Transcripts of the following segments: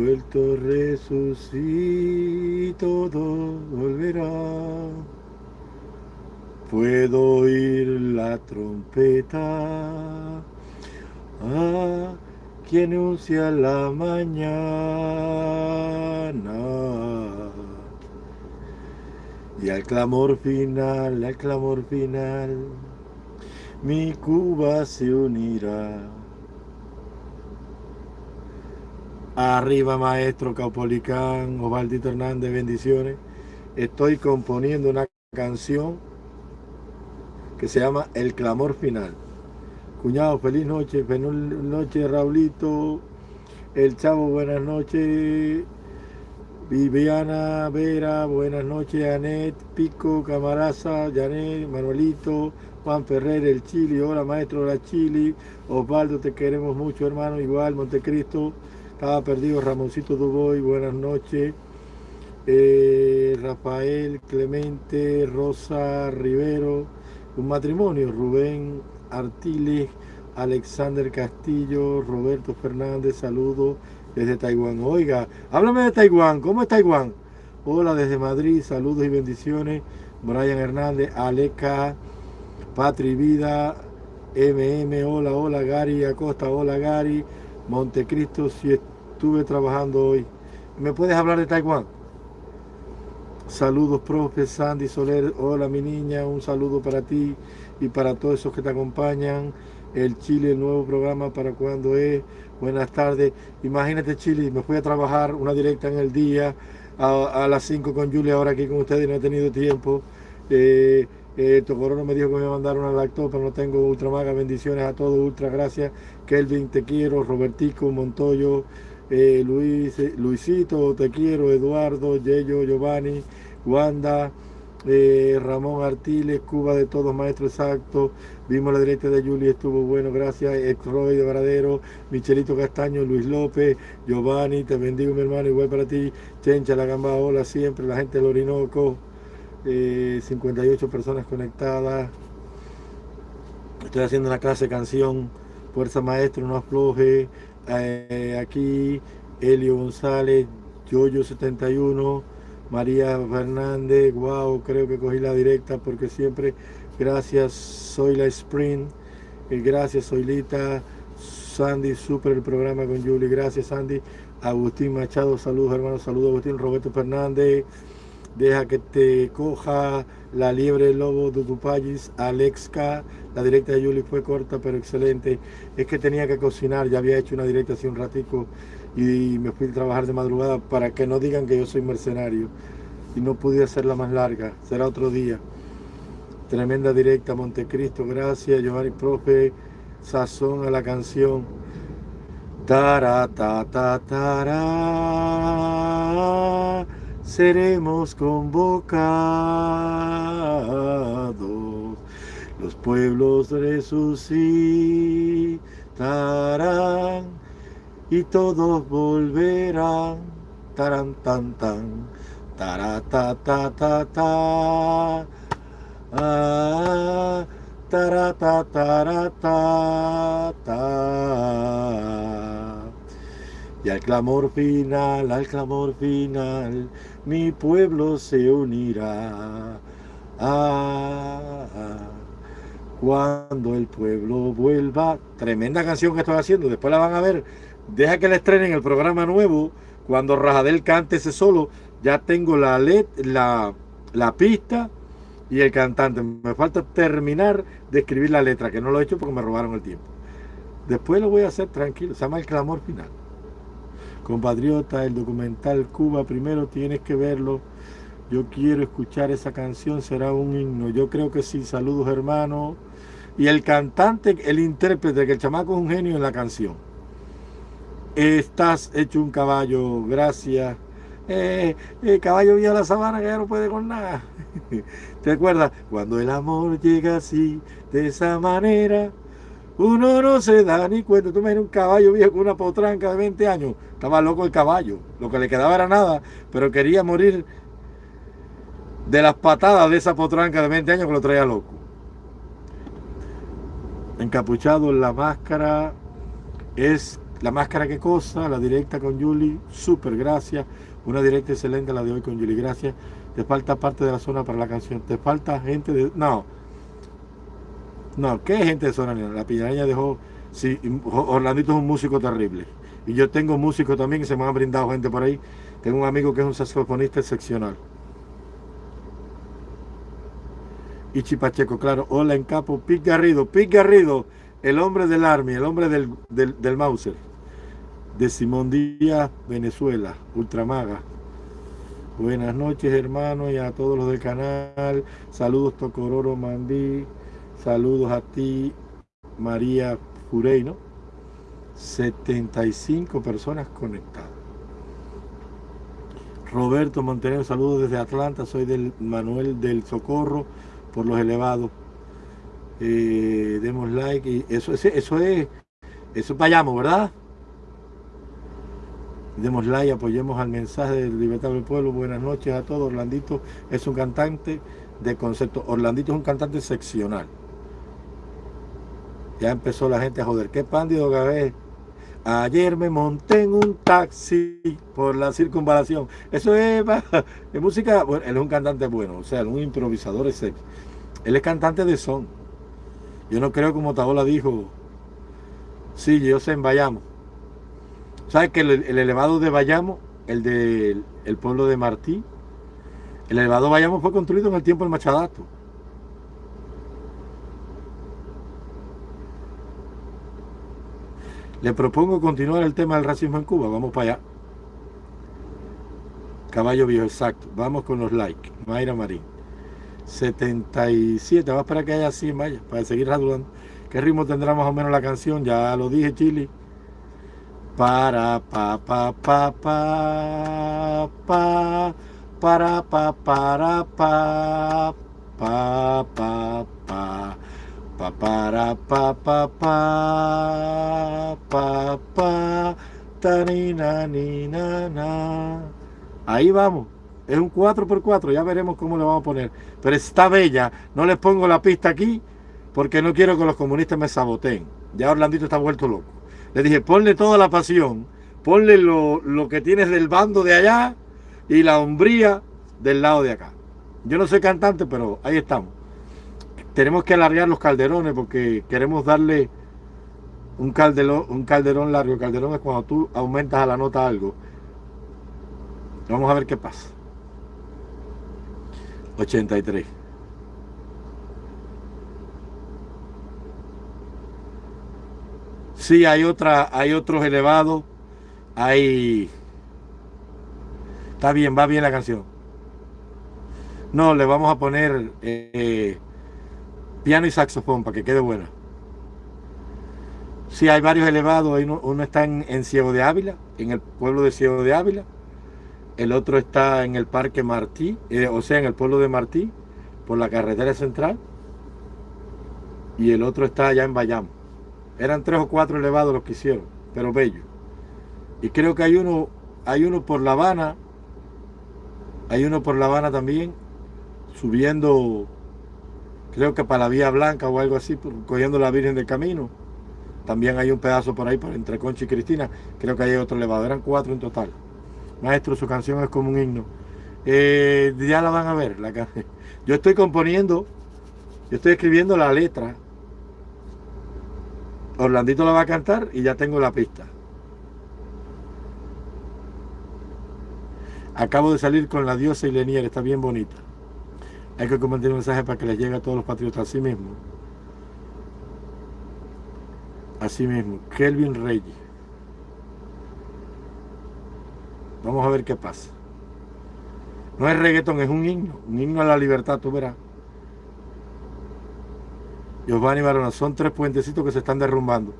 vuelto resucito, todo volverá. Puedo oír la trompeta ah, que anuncia la mañana. Y al clamor final, al clamor final, mi Cuba se unirá. Arriba maestro Caupolicán, Osvaldito Hernández, bendiciones. Estoy componiendo una canción que se llama El Clamor Final. Cuñado, feliz noche, feliz noche Raulito, El Chavo, buenas noches. Viviana Vera, buenas noches, Anet, Pico, Camaraza, Janet, Manuelito, Juan Ferrer, el Chili, hola maestro de la Chili, Osvaldo, te queremos mucho hermano, igual, Montecristo, estaba perdido, Ramoncito Duboy, buenas noches, eh, Rafael, Clemente, Rosa, Rivero, un matrimonio, Rubén Artiles, Alexander Castillo, Roberto Fernández, saludos desde Taiwán. Oiga, háblame de Taiwán, ¿cómo es Taiwán? Hola desde Madrid, saludos y bendiciones. Brian Hernández, Aleca, Patri Vida, MM, hola, hola Gary Acosta, hola Gary, Montecristo, si estuve trabajando hoy. ¿Me puedes hablar de Taiwán? Saludos, profe Sandy Soler, hola mi niña, un saludo para ti y para todos esos que te acompañan. El Chile, el nuevo programa para cuando es. Buenas tardes. Imagínate, Chile, me fui a trabajar una directa en el día a, las 5 con Julia, ahora aquí con ustedes no he tenido tiempo. Eh, eh, Tocorono me dijo que me iba a lacto, pero no tengo ultramaga. Bendiciones a todos, ultra gracias. Kelvin, te quiero. Robertico, Montoyo, eh, Luis, eh, Luisito, te quiero. Eduardo, Yello, Giovanni, Wanda. Eh, Ramón Artiles, Cuba de todos, maestro exacto. Vimos la directa de Juli, estuvo bueno, gracias. Ex de Varadero, Michelito Castaño, Luis López, Giovanni, te bendigo mi hermano, igual para ti. Chencha, la gamba, hola siempre, la gente del Orinoco. 58 eh, personas conectadas. Estoy haciendo una clase de canción. Fuerza Maestro, no afloje. Eh, aquí, Elio González, Yoyo 71. María Fernández, wow, creo que cogí la directa porque siempre, gracias, soy la Spring, eh, gracias, soy Lita, Sandy, super el programa con Julie, gracias Sandy, Agustín Machado, saludos hermanos, saludos Agustín, Roberto Fernández, deja que te coja la liebre lobo de Tupayis, Alexka, la directa de Julie fue corta pero excelente, es que tenía que cocinar, ya había hecho una directa hace un ratico, y me fui a trabajar de madrugada para que no digan que yo soy mercenario. Y no pude hacerla más larga, será otro día. Tremenda directa, Montecristo, gracias, Giovanni Profe, sazón a la canción. Tara, ta, ta, tara, seremos convocados, los pueblos resucitarán y todos volverán. Taran tan tan. ta ta ta ta. Ah, ta ta ta ta. Y al clamor final, al clamor final, mi pueblo se unirá. Ah, cuando el pueblo vuelva, tremenda canción que estoy haciendo, después la van a ver deja que le estrenen el programa nuevo. Cuando Rajadel cante ese solo, ya tengo la, la, la pista y el cantante. Me falta terminar de escribir la letra, que no lo he hecho porque me robaron el tiempo. Después lo voy a hacer tranquilo, se llama El Clamor Final. Compatriota, el documental Cuba, primero tienes que verlo. Yo quiero escuchar esa canción, será un himno. Yo creo que sí, saludos hermanos. Y el cantante, el intérprete, que el chamaco es un genio en la canción. Estás hecho un caballo, gracias. Eh, el caballo la sabana que ya no puede con nada. ¿Te acuerdas? Cuando el amor llega así, de esa manera, uno no se da ni cuenta. Tú imaginas un caballo viejo con una potranca de 20 años. Estaba loco el caballo. Lo que le quedaba era nada, pero quería morir de las patadas de esa potranca de 20 años que lo traía loco. Encapuchado en la máscara es La máscara que cosa, la directa con Julie, súper, gracias. Una directa excelente la de hoy con Julie, gracias. Te falta parte de la zona para la canción. Te falta gente de... No. No, ¿qué gente de zona? La piñareña dejó... Sí, Orlandito es un músico terrible. Y yo tengo músicos también que se me han brindado gente por ahí. Tengo un amigo que es un saxofonista excepcional. Y Chipacheco, claro. Hola en capo. Pic Garrido. Pic Garrido. El hombre del Army. El hombre del, del, del Mauser. De Simón Díaz, Venezuela. Ultramaga. Buenas noches, hermano, y a todos los del canal. Saludos, Tocororo Mandí. Saludos a ti, María Fureino. 75 personas conectadas. Roberto Montenegro, saludos desde Atlanta. Soy del Manuel del Socorro por los elevados. Eh, demos like y eso, eso, eso es, eso vayamos, ¿verdad? Demos like, apoyemos al mensaje del Libertad del Pueblo. Buenas noches a todos. Orlandito es un cantante de concepto. Orlandito es un cantante seccional. Ya empezó la gente a joder. ¿Qué pándido Gabé? Ayer me monté en un taxi por la circunvalación. Eso es, música. Bueno, él es un cantante bueno, o sea, un improvisador es Él es cantante de son. Yo no creo como Taola dijo. Sí, yo sé en Bayamo. ¿Sabes que el, elevado de Bayamo, el del el pueblo de Martí, el elevado de Bayamo fue construido en el tiempo del Machadato. Le propongo continuar el tema del racismo en Cuba. Vamos para allá. Caballo viejo, exacto. Vamos con los likes. Mayra Marín. 77. Vamos para que haya 100, vaya, para seguir radulando. ¿Qué ritmo tendrá más o menos la canción? Ya lo dije, Chili. Para pa pa pa pa pa para pa para pa pa pa pa pa para pa pa pa pa pa ta ni na na ahí vamos. Es un 4x4 ya veremos cómo le vamos a poner. Pero está bella. No les pongo la pista aquí porque no quiero que los comunistas me saboteen. Ya Orlandito está vuelto loco. Le dije, ponle toda la pasión, ponle lo, que tienes del bando de allá y la hombría del lado de acá. Yo no soy cantante, pero ahí estamos. Tenemos que alargar los calderones porque queremos darle un calderón, un calderón largo. El calderón es cuando tú aumentas a la nota algo. Vamos a ver qué pasa. 83. Sí, hay otra, hay otros elevados. Hay. Está bien, va bien la canción. No, le vamos a poner eh, piano y saxofón para que quede buena. Sí, hay varios elevados. Uno, está en, Ciego de Ávila, en el pueblo de Ciego de Ávila. El otro está en el Parque Martí, eh, o sea, en el pueblo de Martí, por la carretera central. Y el otro está allá en Bayamo. Eran tres o cuatro elevados los que hicieron, pero bello. Y creo que hay uno, hay uno por La Habana, hay uno por La Habana también, subiendo, creo que para la Vía Blanca o algo así, cogiendo la Virgen del Camino. También hay un pedazo por ahí para entre Concha y Cristina. Creo que hay otro elevado. Eran cuatro en total. Maestro, su canción es como un himno. Eh, ya la van a ver. La, yo estoy componiendo, yo estoy escribiendo la letra Orlandito la va a cantar y ya tengo la pista. Acabo de salir con la diosa y Lenier, está bien bonita. Hay que compartir un mensaje para que les llegue a todos los patriotas así mismo. Así mismo, Kelvin Reyes. Vamos a ver qué pasa. No es reggaetón, es un himno, un himno a la libertad, tú verás. Giovanni Barona, son tres puentecitos que se están derrumbando.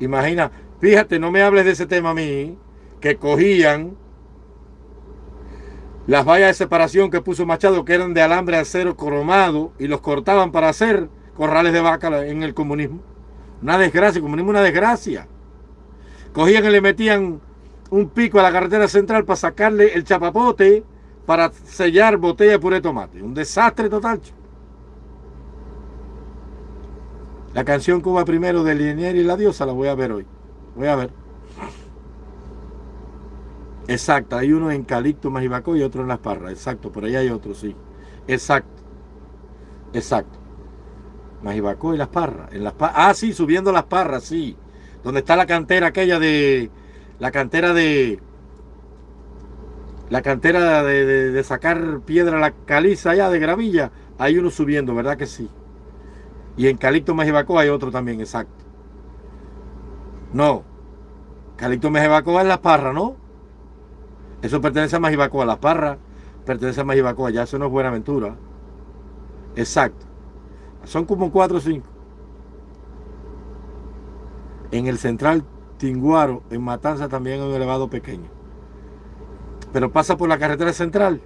Imagina, fíjate, no me hables de ese tema a mí, que cogían las vallas de separación que puso Machado, que eran de alambre acero cromado, y los cortaban para hacer corrales de vaca en el comunismo. Una desgracia, el comunismo una desgracia. Cogían y le metían un pico a la carretera central para sacarle el chapapote para sellar botella de puré de tomate. Un desastre total. La canción Cuba primero de Linier y la diosa la voy a ver hoy. Voy a ver. Exacto, hay uno en Calixto, Majibaco y otro en Las Parras. Exacto, por ahí hay otro, sí. Exacto. Exacto. Majibaco y Las Parras. En las ah, sí, subiendo Las Parras, sí. Donde está la cantera aquella de... La cantera de... La cantera de, sacar piedra, la caliza allá de gravilla. Hay uno subiendo, ¿verdad que sí? Y en Calixto, Majibaco hay otro también, exacto. No. Calixto, Majibaco es Las Parras, ¿no? Eso pertenece a Majibacoa, La Parra pertenece a Majibacoa, ya eso no es Buenaventura. Exacto. Son como cuatro o cinco. En el central Tinguaro, en Matanza también hay un elevado pequeño. Pero pasa por la carretera central.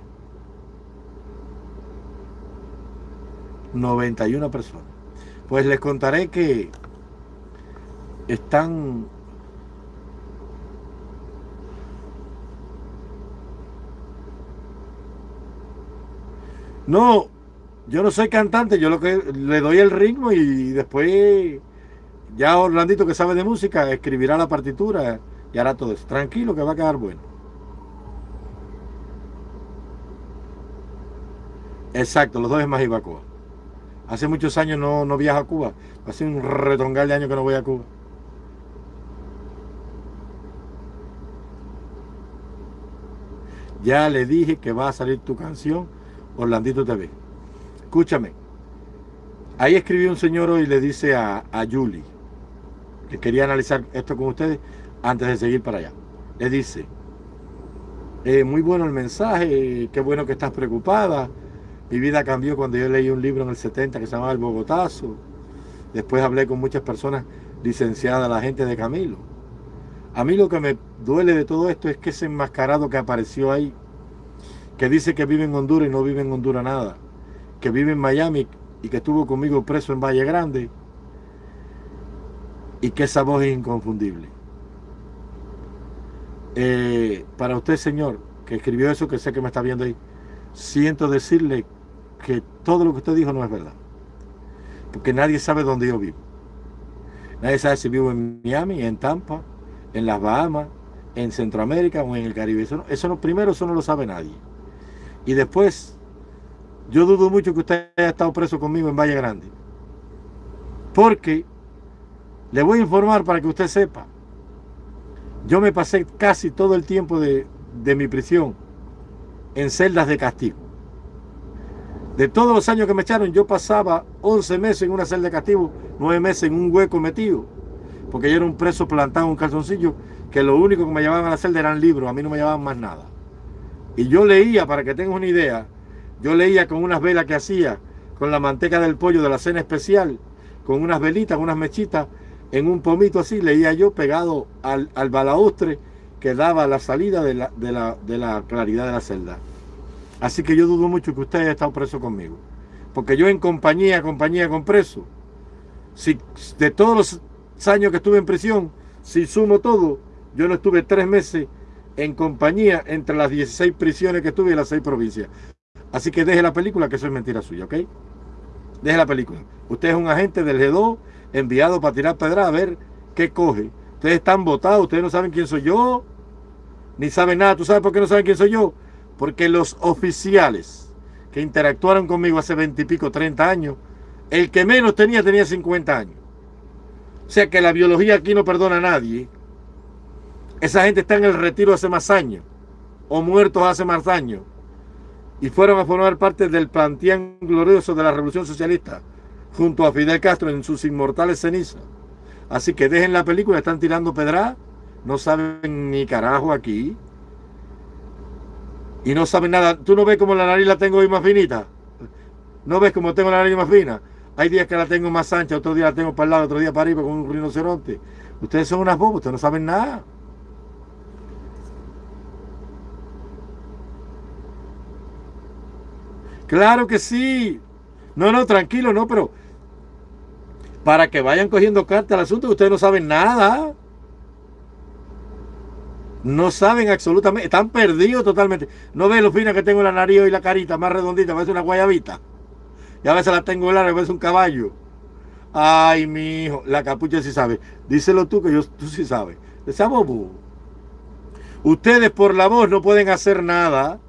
91 personas. Pues les contaré que están No, yo no soy cantante, yo lo que le doy el ritmo y después ya Orlandito que sabe de música escribirá la partitura y hará todo eso. Tranquilo que va a quedar bueno. Exacto, los dos es más Cuba. Hace muchos años no, no viajo a Cuba. Hace un retongal de años que no voy a Cuba. Ya le dije que va a salir tu canción Orlandito TV. Escúchame. Ahí escribió un señor y le dice a, a Julie, que quería analizar esto con ustedes antes de seguir para allá. Le dice, eh, muy bueno el mensaje, qué bueno que estás preocupada. Mi vida cambió cuando yo leí un libro en el 70 que se llamaba El Bogotazo. Después hablé con muchas personas licenciadas, la gente de Camilo. A mí lo que me duele de todo esto es que ese enmascarado que apareció ahí que dice que vive en Honduras y no vive en Honduras nada, que vive en Miami y que estuvo conmigo preso en Valle Grande y que esa voz es inconfundible. Eh, para usted, señor, que escribió eso, que sé que me está viendo ahí, siento decirle que todo lo que usted dijo no es verdad. Porque nadie sabe dónde yo vivo. Nadie sabe si vivo en Miami, en Tampa, en las Bahamas, en Centroamérica o en el Caribe. Eso, eso no, primero eso no lo sabe nadie. Y después, yo dudo mucho que usted haya estado preso conmigo en Valle Grande. Porque le voy a informar para que usted sepa. Yo me pasé casi todo el tiempo de, de mi prisión en celdas de castigo. De todos los años que me echaron, yo pasaba 11 meses en una celda de castigo, 9 meses en un hueco metido. Porque yo era un preso plantado en un calzoncillo, que lo único que me llevaban a la celda eran libros, a mí no me llevaban más nada. Y yo leía, para que tengas una idea, yo leía con unas velas que hacía, con la manteca del pollo de la cena especial, con unas velitas, unas mechitas, en un pomito así, leía yo pegado al, al balaustre que daba la salida de la, de, la, de la claridad de la celda. Así que yo dudo mucho que usted haya estado preso conmigo. Porque yo en compañía, compañía con preso, si de todos los años que estuve en prisión, si sumo todo, yo no estuve tres meses en compañía entre las 16 prisiones que estuve en las 6 provincias. Así que deje la película, que eso es mentira suya, ¿ok? Deje la película. Usted es un agente del G2 enviado para tirar pedra a ver qué coge. Ustedes están votados, ustedes no saben quién soy yo, ni saben nada. ¿Tú sabes por qué no saben quién soy yo? Porque los oficiales que interactuaron conmigo hace 20 y pico, 30 años, el que menos tenía tenía 50 años. O sea que la biología aquí no perdona a nadie. Esa gente está en el retiro hace más años, o muertos hace más años, y fueron a formar parte del planteán glorioso de la Revolución Socialista, junto a Fidel Castro en sus inmortales cenizas. Así que dejen la película, están tirando pedra, no saben ni carajo aquí, y no saben nada. ¿Tú no ves cómo la nariz la tengo hoy más finita? ¿No ves cómo tengo la nariz más fina? Hay días que la tengo más ancha, otro día la tengo para el lado, otro día para arriba con un rinoceronte. Ustedes son unas bobas, ustedes no saben nada. Claro que sí. No, no, tranquilo, no, pero para que vayan cogiendo carta al asunto, ustedes no saben nada. No saben absolutamente, están perdidos totalmente. No ven lo fina que tengo la nariz y la carita más redondita, parece una guayabita. Y a veces la tengo larga, a veces un caballo. Ay, mi hijo, la capucha sí sabe. Díselo tú que yo, tú sí sabes. Esa bobo. Ustedes por la voz no pueden hacer nada.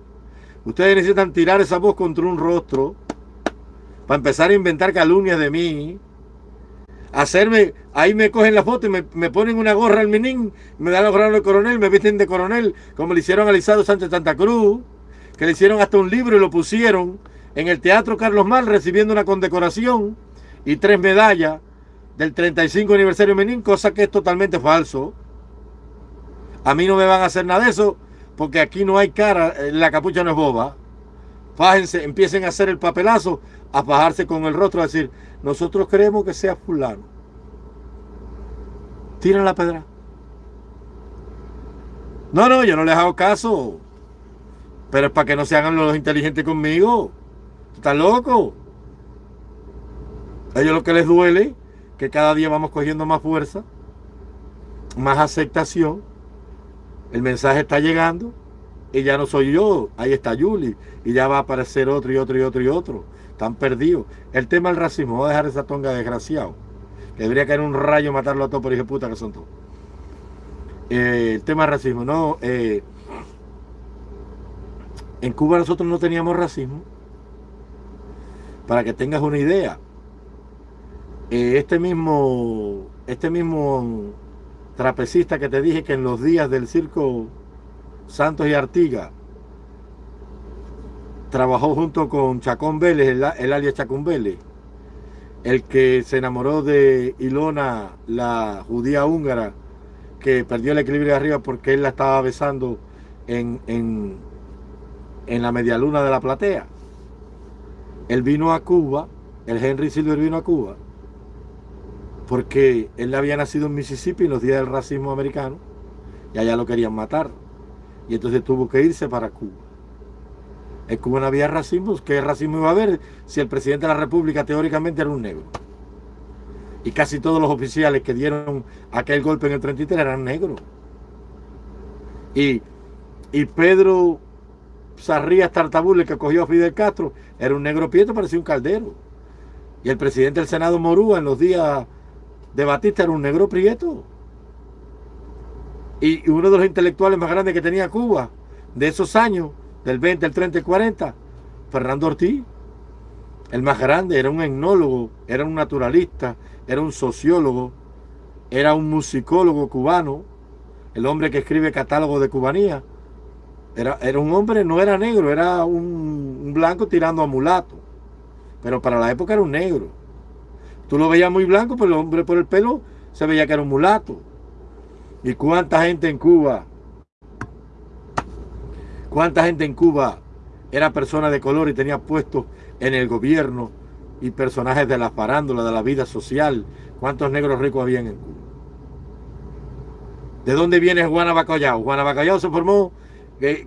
Ustedes necesitan tirar esa voz contra un rostro para empezar a inventar calumnias de mí. Hacerme, ahí me cogen la foto y me, ponen una gorra al minín, me dan la gorra de coronel, me visten de coronel, como le hicieron a Lisado Sánchez Santa Cruz, que le hicieron hasta un libro y lo pusieron en el Teatro Carlos Mal recibiendo una condecoración y tres medallas del 35 aniversario Menín, cosa que es totalmente falso. A mí no me van a hacer nada de eso, porque aquí no hay cara, eh, la capucha no es boba. Fájense, empiecen a hacer el papelazo, a fajarse con el rostro, a decir, nosotros queremos que sea fulano. Tiren la pedra. No, no, yo no les hago caso. Pero es para que no se hagan los inteligentes conmigo. ¿Estás loco? A ellos lo que les duele, que cada día vamos cogiendo más fuerza, más aceptación. El mensaje está llegando y ya no soy yo, ahí está Yuli y ya va a aparecer otro y otro y otro y otro. Están perdidos. El tema del racismo, voy a dejar esa tonga desgraciado. Que debería caer un rayo matarlo a todos por hijo puta que son todos. Eh, el tema del racismo, no. Eh, en Cuba nosotros no teníamos racismo. Para que tengas una idea. Eh, este mismo, este mismo trapecista que te dije que en los días del circo Santos y Artiga trabajó junto con Chacón Vélez, el, alias Chacón Vélez, el que se enamoró de Ilona, la judía húngara, que perdió el equilibrio de arriba porque él la estaba besando en, en, en la medialuna de la platea. Él vino a Cuba, el Henry Silver vino a Cuba, porque él había nacido en Mississippi en los días del racismo americano, y allá lo querían matar. Y entonces tuvo que irse para Cuba. En Cuba no había racismo, ¿qué racismo iba a haber si el presidente de la República teóricamente era un negro? Y casi todos los oficiales que dieron aquel golpe en el 33 eran negros. Y, y Pedro Sarrías Tartabule, que cogió a Fidel Castro, era un negro pieto, parecía un caldero. Y el presidente del Senado Morúa en los días de Batista era un negro prieto. Y uno de los intelectuales más grandes que tenía Cuba, de esos años, del 20, el 30 y 40, Fernando Ortiz, el más grande, era un etnólogo, era un naturalista, era un sociólogo, era un musicólogo cubano, el hombre que escribe catálogo de cubanía. Era, era un hombre, no era negro, era un, blanco tirando a mulato. Pero para la época era un negro. Tú lo veías muy blanco, pero el hombre por el pelo se veía que era un mulato. ¿Y cuánta gente en Cuba? ¿Cuánta gente en Cuba era persona de color y tenía puestos en el gobierno y personajes de la farándula, de la vida social? ¿Cuántos negros ricos habían en Cuba? ¿De dónde viene Juana Bacallao? Juana Bacallao se formó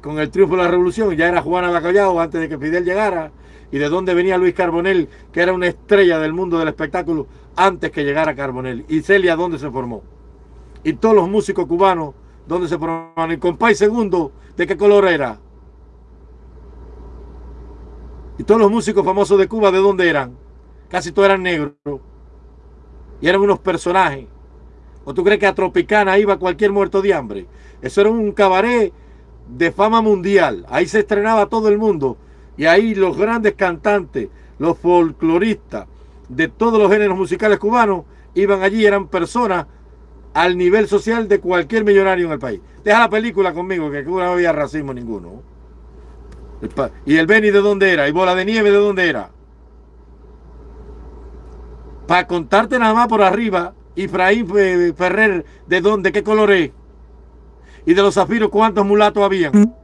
con el triunfo de la revolución, ya era Juana Bacallao antes de que Fidel llegara, y de dónde venía Luis Carbonell, que era una estrella del mundo del espectáculo antes que llegara Carbonell, y Celia dónde se formó, y todos los músicos cubanos dónde se formaron, y Compay Segundo, ¿de qué color era? Y todos los músicos famosos de Cuba, ¿de dónde eran? Casi todos eran negros. Y eran unos personajes. ¿O tú crees que a Tropicana iba cualquier muerto de hambre? Eso era un cabaret de fama mundial. Ahí se estrenaba todo el mundo. Y ahí los grandes cantantes, los folcloristas de todos los géneros musicales cubanos iban allí, eran personas al nivel social de cualquier millonario en el país. Deja la película conmigo, que no había racismo ninguno. ¿Y el Beni de dónde era? ¿Y Bola de Nieve de dónde era? Para contarte nada más por arriba, Efraín Ferrer, ¿de dónde? ¿Qué color es? y de los zafiros cuántos mulatos habían.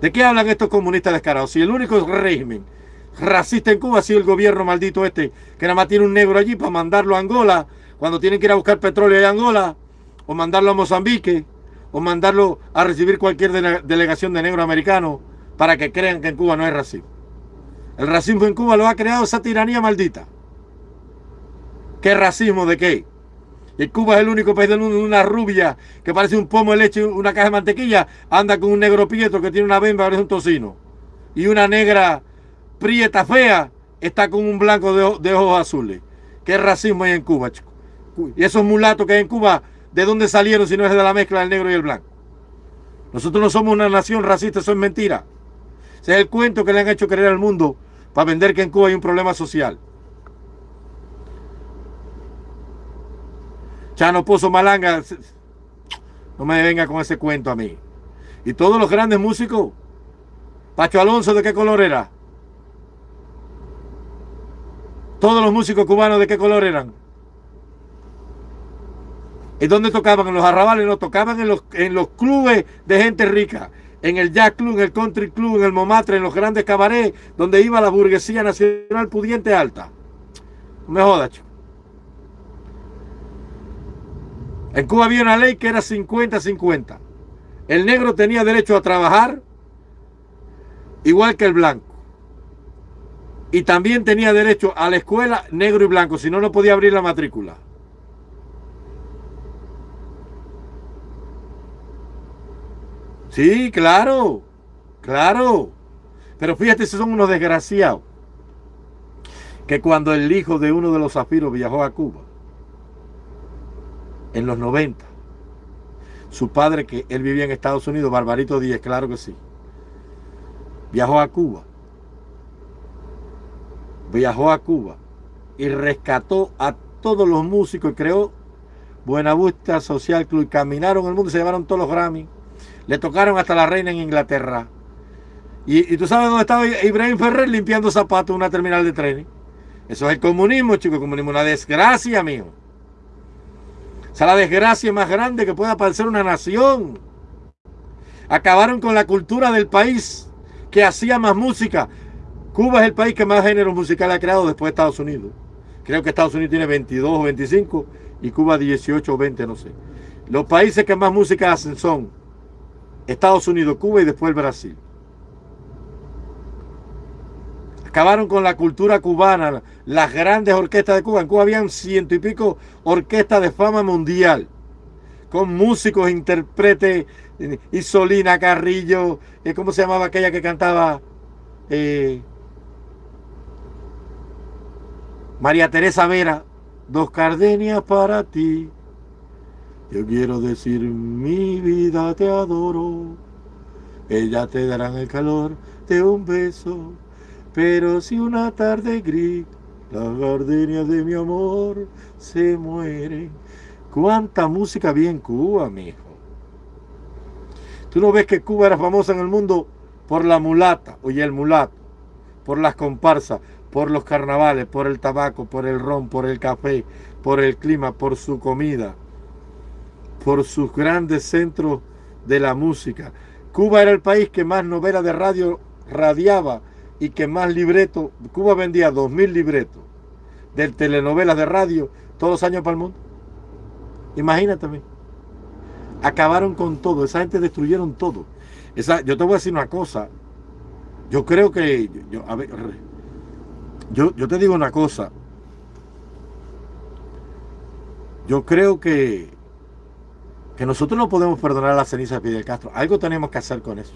¿De qué hablan estos comunistas descarados? Si el único régimen racista en Cuba ha sido el gobierno maldito este, que nada más tiene un negro allí para mandarlo a Angola, cuando tienen que ir a buscar petróleo en Angola, o mandarlo a Mozambique, o mandarlo a recibir cualquier delegación de negro americano para que crean que en Cuba no hay racismo. El racismo en Cuba lo ha creado esa tiranía maldita. ¿Qué racismo de qué? Y Cuba es el único país del mundo una rubia que parece un pomo de leche, una caja de mantequilla, anda con un negro prieto que tiene una bemba, parece un tocino. Y una negra prieta fea está con un blanco de, ojos azules. ¿Qué racismo hay en Cuba, chico? Y esos mulatos que hay en Cuba, ¿de dónde salieron si no es de la mezcla del negro y el blanco? Nosotros no somos una nación racista, eso es mentira. Ese es el cuento que le han hecho creer al mundo para vender que en Cuba hay un problema social. Chano Pozo Malanga, no me venga con ese cuento a mí. Y todos los grandes músicos, Pacho Alonso, ¿de qué color era? Todos los músicos cubanos, ¿de qué color eran? ¿Y dónde tocaban? En los arrabales, no tocaban en los, en los clubes de gente rica. En el Jack Club, en el Country Club, en el Momatre, en los grandes cabarets, donde iba la burguesía nacional pudiente alta. No me jodas, chico. En Cuba había una ley que era 50-50. El negro tenía derecho a trabajar igual que el blanco. Y también tenía derecho a la escuela negro y blanco, si no, no podía abrir la matrícula. Sí, claro, claro. Pero fíjate, son unos desgraciados. Que cuando el hijo de uno de los zafiros viajó a Cuba, en los 90. Su padre, que él vivía en Estados Unidos, Barbarito Díez, claro que sí. Viajó a Cuba. Viajó a Cuba y rescató a todos los músicos y creó Buenavista Social Club. Caminaron el mundo, se llevaron todos los Grammy. Le tocaron hasta la reina en Inglaterra. Y, y tú sabes dónde estaba Ibrahim Ferrer limpiando zapatos en una terminal de trenes. Eso es el comunismo, chico. El comunismo, una desgracia, mío. Esa es la desgracia más grande que pueda padecer una nación. Acabaron con la cultura del país que hacía más música. Cuba es el país que más géneros musicales ha creado después de Estados Unidos. Creo que Estados Unidos tiene 22 o 25 y Cuba 18 o 20, no sé. Los países que más música hacen son Estados Unidos, Cuba y después Brasil. Acabaron con la cultura cubana, las grandes orquestas de Cuba. En Cuba habían ciento y pico orquestas de fama mundial, con músicos, intérpretes, Isolina Carrillo, eh, ¿cómo se llamaba aquella que cantaba? Eh, María Teresa Vera, dos cardenias para ti. Yo quiero decir, mi vida te adoro. Ellas te darán el calor de un beso pero si una tarde gris las gardenias de mi amor se mueren. ¿Cuánta música había en Cuba, mijo? ¿Tú no ves que Cuba era famosa en el mundo por la mulata, oye, el mulato, por las comparsas, por los carnavales, por el tabaco, por el ron, por el café, por el clima, por su comida, por sus grandes centros de la música? Cuba era el país que más novelas de radio radiaba y que más libretos, Cuba vendía 2.000 libretos de telenovelas de radio todos los años para el mundo. Imagínate. Acabaron con todo, esa gente destruyeron todo. Esa, yo te voy a decir una cosa. Yo creo que, yo, a ver, yo, yo te digo una cosa. Yo creo que, que nosotros no podemos perdonar la ceniza de Fidel Castro. Algo tenemos que hacer con eso.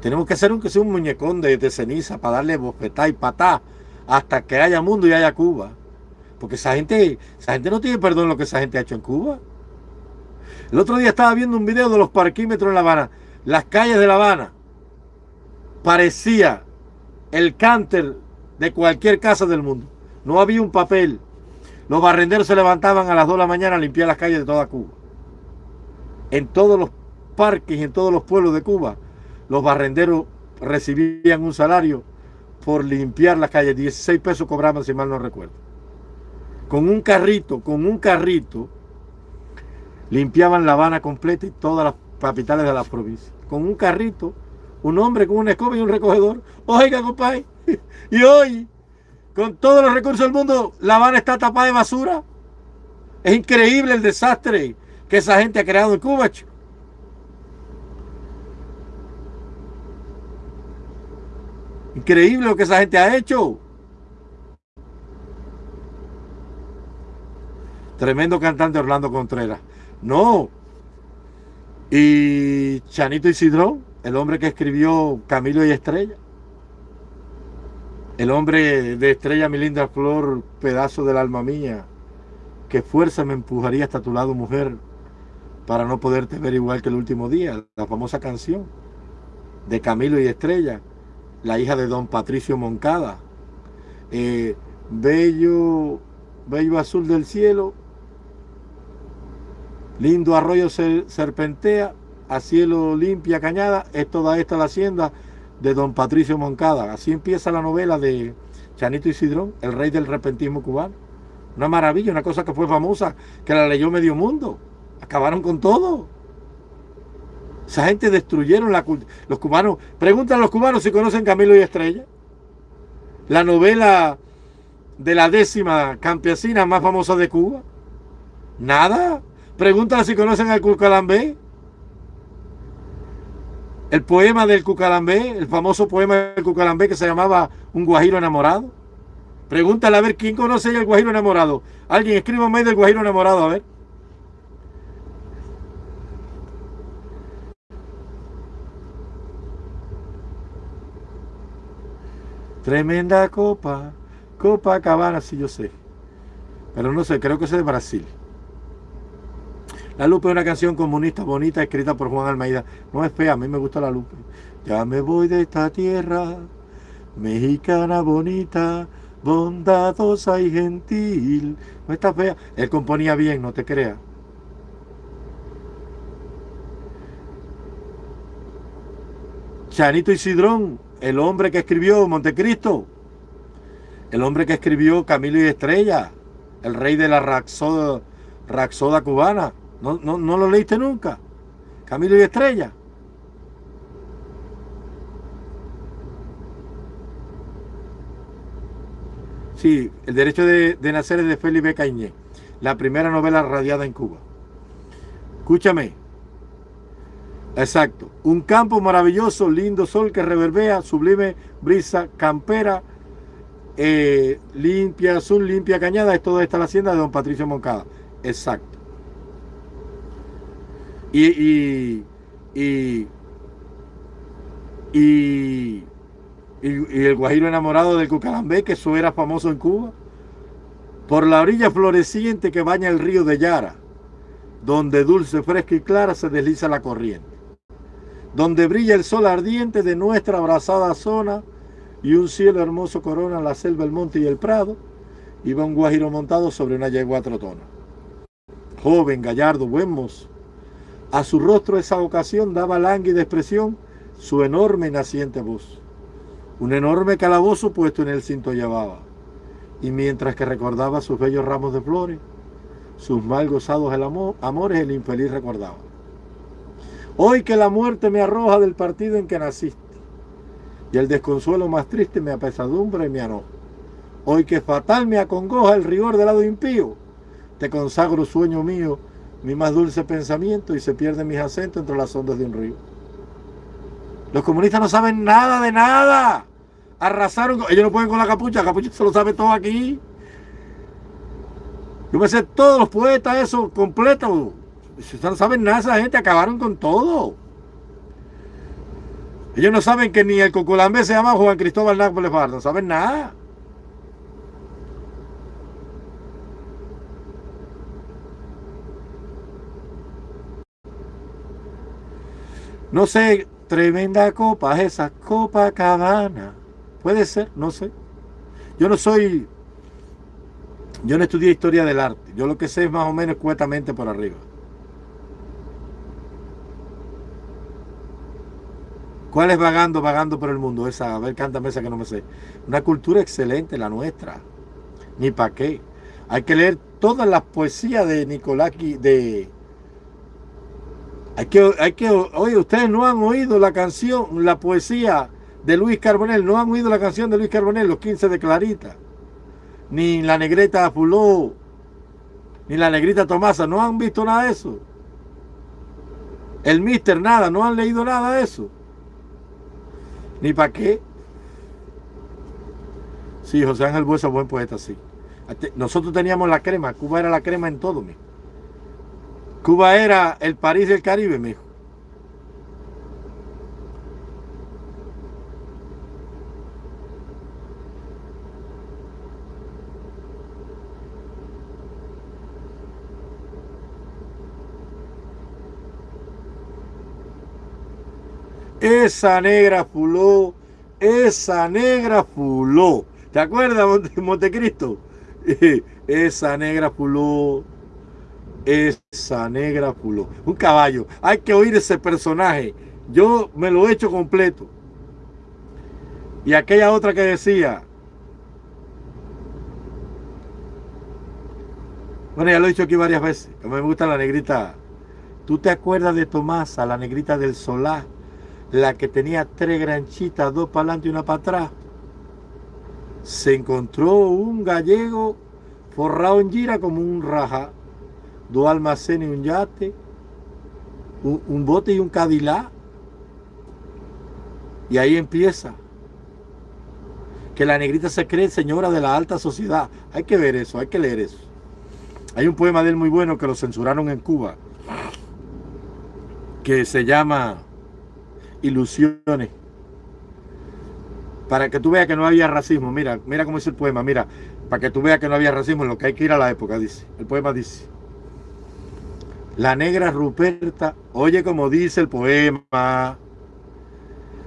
Tenemos que hacer un, que sea un muñecón de, ceniza para darle bofetá y patá hasta que haya mundo y haya Cuba. Porque esa gente, esa gente no tiene perdón lo que esa gente ha hecho en Cuba. El otro día estaba viendo un video de los parquímetros en La Habana. Las calles de La Habana. Parecía el cánter de cualquier casa del mundo. No había un papel. Los barrenderos se levantaban a las 2 de la mañana a limpiar las calles de toda Cuba. En todos los parques y en todos los pueblos de Cuba los barrenderos recibían un salario por limpiar las calles, 16 pesos cobraban si mal no recuerdo. Con un carrito, con un carrito, limpiaban La Habana completa y todas las capitales de la provincia. Con un carrito, un hombre con una escoba y un recogedor. Oiga, compadre, y hoy, con todos los recursos del mundo, La Habana está tapada de basura. Es increíble el desastre que esa gente ha creado en Cuba. Increíble lo que esa gente ha hecho. Tremendo cantante Orlando Contreras. No. Y Chanito Isidro, el hombre que escribió Camilo y Estrella. El hombre de Estrella, mi linda flor, pedazo del alma mía. Que fuerza me empujaría hasta tu lado, mujer, para no poderte ver igual que el último día, la famosa canción de Camilo y Estrella, la hija de don Patricio Moncada. Eh, bello, bello azul del cielo, lindo arroyo serpentea, a cielo limpia cañada, es toda esta la hacienda de don Patricio Moncada. Así empieza la novela de Chanito Isidrón, el rey del repentismo cubano. Una maravilla, una cosa que fue famosa, que la leyó medio mundo. Acabaron con todo. Esa gente destruyeron la cultura. Los cubanos, preguntan a los cubanos si conocen Camilo y Estrella. La novela de la décima campesina más famosa de Cuba. Nada. Pregúntale si conocen al Cucalambé. El poema del Cucalambé, el famoso poema del Cucalambé que se llamaba Un Guajiro enamorado. Pregúntale a ver quién conoce el Guajiro enamorado. Alguien escríbame del Guajiro enamorado, a ver. Tremenda copa, copa cabana, sí yo sé. Pero no sé, creo que es de Brasil. La Lupe es una canción comunista bonita escrita por Juan Almeida. No es fea, a mí me gusta la Lupe. Ya me voy de esta tierra, mexicana bonita, bondadosa y gentil. No está fea. Él componía bien, no te creas. Chanito Isidrón, el hombre que escribió Montecristo, el hombre que escribió Camilo y Estrella, el rey de la Raxoda, Raxoda cubana. ¿No, no, lo leíste nunca? Camilo y Estrella. Sí, El derecho de, nacer es de Felipe Cañé, la primera novela radiada en Cuba. Escúchame. Exacto. Un campo maravilloso, lindo sol que reverbea, sublime brisa campera, eh, limpia azul, limpia cañada. Es toda esta la hacienda de don Patricio Moncada. Exacto. Y, y, y, el guajiro enamorado del Cucalambé, que eso era famoso en Cuba. Por la orilla floreciente que baña el río de Yara, donde dulce, fresca y clara se desliza la corriente. Donde brilla el sol ardiente de nuestra abrazada zona y un cielo hermoso corona la selva, el monte y el prado, iba un guajiro montado sobre una yegua trotona. Joven, gallardo, buen mozo, a su rostro esa ocasión daba lánguida expresión su enorme naciente voz. Un enorme calabozo puesto en el cinto llevaba. Y mientras que recordaba sus bellos ramos de flores, sus mal gozados el amor, amores el infeliz recordaba. Hoy que la muerte me arroja del partido en que naciste, y el desconsuelo más triste me apesadumbra y me anoja. Hoy que fatal me acongoja el rigor del lado impío, te consagro sueño mío mi más dulce pensamiento y se pierden mis acentos entre las ondas de un río. Los comunistas no saben nada de nada. Arrasaron. Ellos no pueden con la capucha. La capucha se lo sabe todo aquí. Yo me sé todos los poetas, eso completo. No saben nada esa gente. Acabaron con todo. Ellos no saben que ni el Cocolambé se llama Juan Cristóbal Nápoles No saben nada. No sé, tremenda copa, esa copa cabana. Puede ser, no sé. Yo no soy, yo no estudié historia del arte. Yo lo que sé es más o menos cuetamente por arriba. ¿Cuál es vagando, vagando por el mundo? Esa, a ver, cántame esa que no me sé. Una cultura excelente, la nuestra. Ni para qué. Hay que leer todas las poesías de Nicolás, de hay que, hay que, oye, ustedes no han oído la canción, la poesía de Luis Carbonell, no han oído la canción de Luis Carbonell, Los 15 de Clarita, ni la negrita Fuló, ni la negrita Tomasa, no han visto nada de eso. El Mister, nada, no han leído nada de eso. Ni para qué. Sí, José Ángel Buesa, buen poeta, sí. Nosotros teníamos la crema, Cuba era la crema en todo, mi. Cuba era el París del Caribe, mijo. Esa negra fuló, esa negra fuló. ¿Te acuerdas, Montecristo? esa negra fuló, esa negra fuló. Un caballo. Hay que oír ese personaje. Yo me lo he hecho completo. Y aquella otra que decía, bueno, ya lo he dicho aquí varias veces, que me gusta la negrita. ¿Tú te acuerdas de Tomasa, la negrita del Solá? La que tenía tres granchitas, dos para adelante y una para atrás. Se encontró un gallego forrado en gira como un raja, dos almacenes y un yate, un, un bote y un cadilá. Y ahí empieza que la negrita se cree señora de la alta sociedad. Hay que ver eso, hay que leer eso. Hay un poema de él muy bueno que lo censuraron en Cuba, que se llama Ilusiones. Para que tú veas que no había racismo. Mira, mira cómo dice el poema. Mira, para que tú veas que no había racismo, en lo que hay que ir a la época, dice. El poema dice. La negra Ruperta, oye como dice el poema.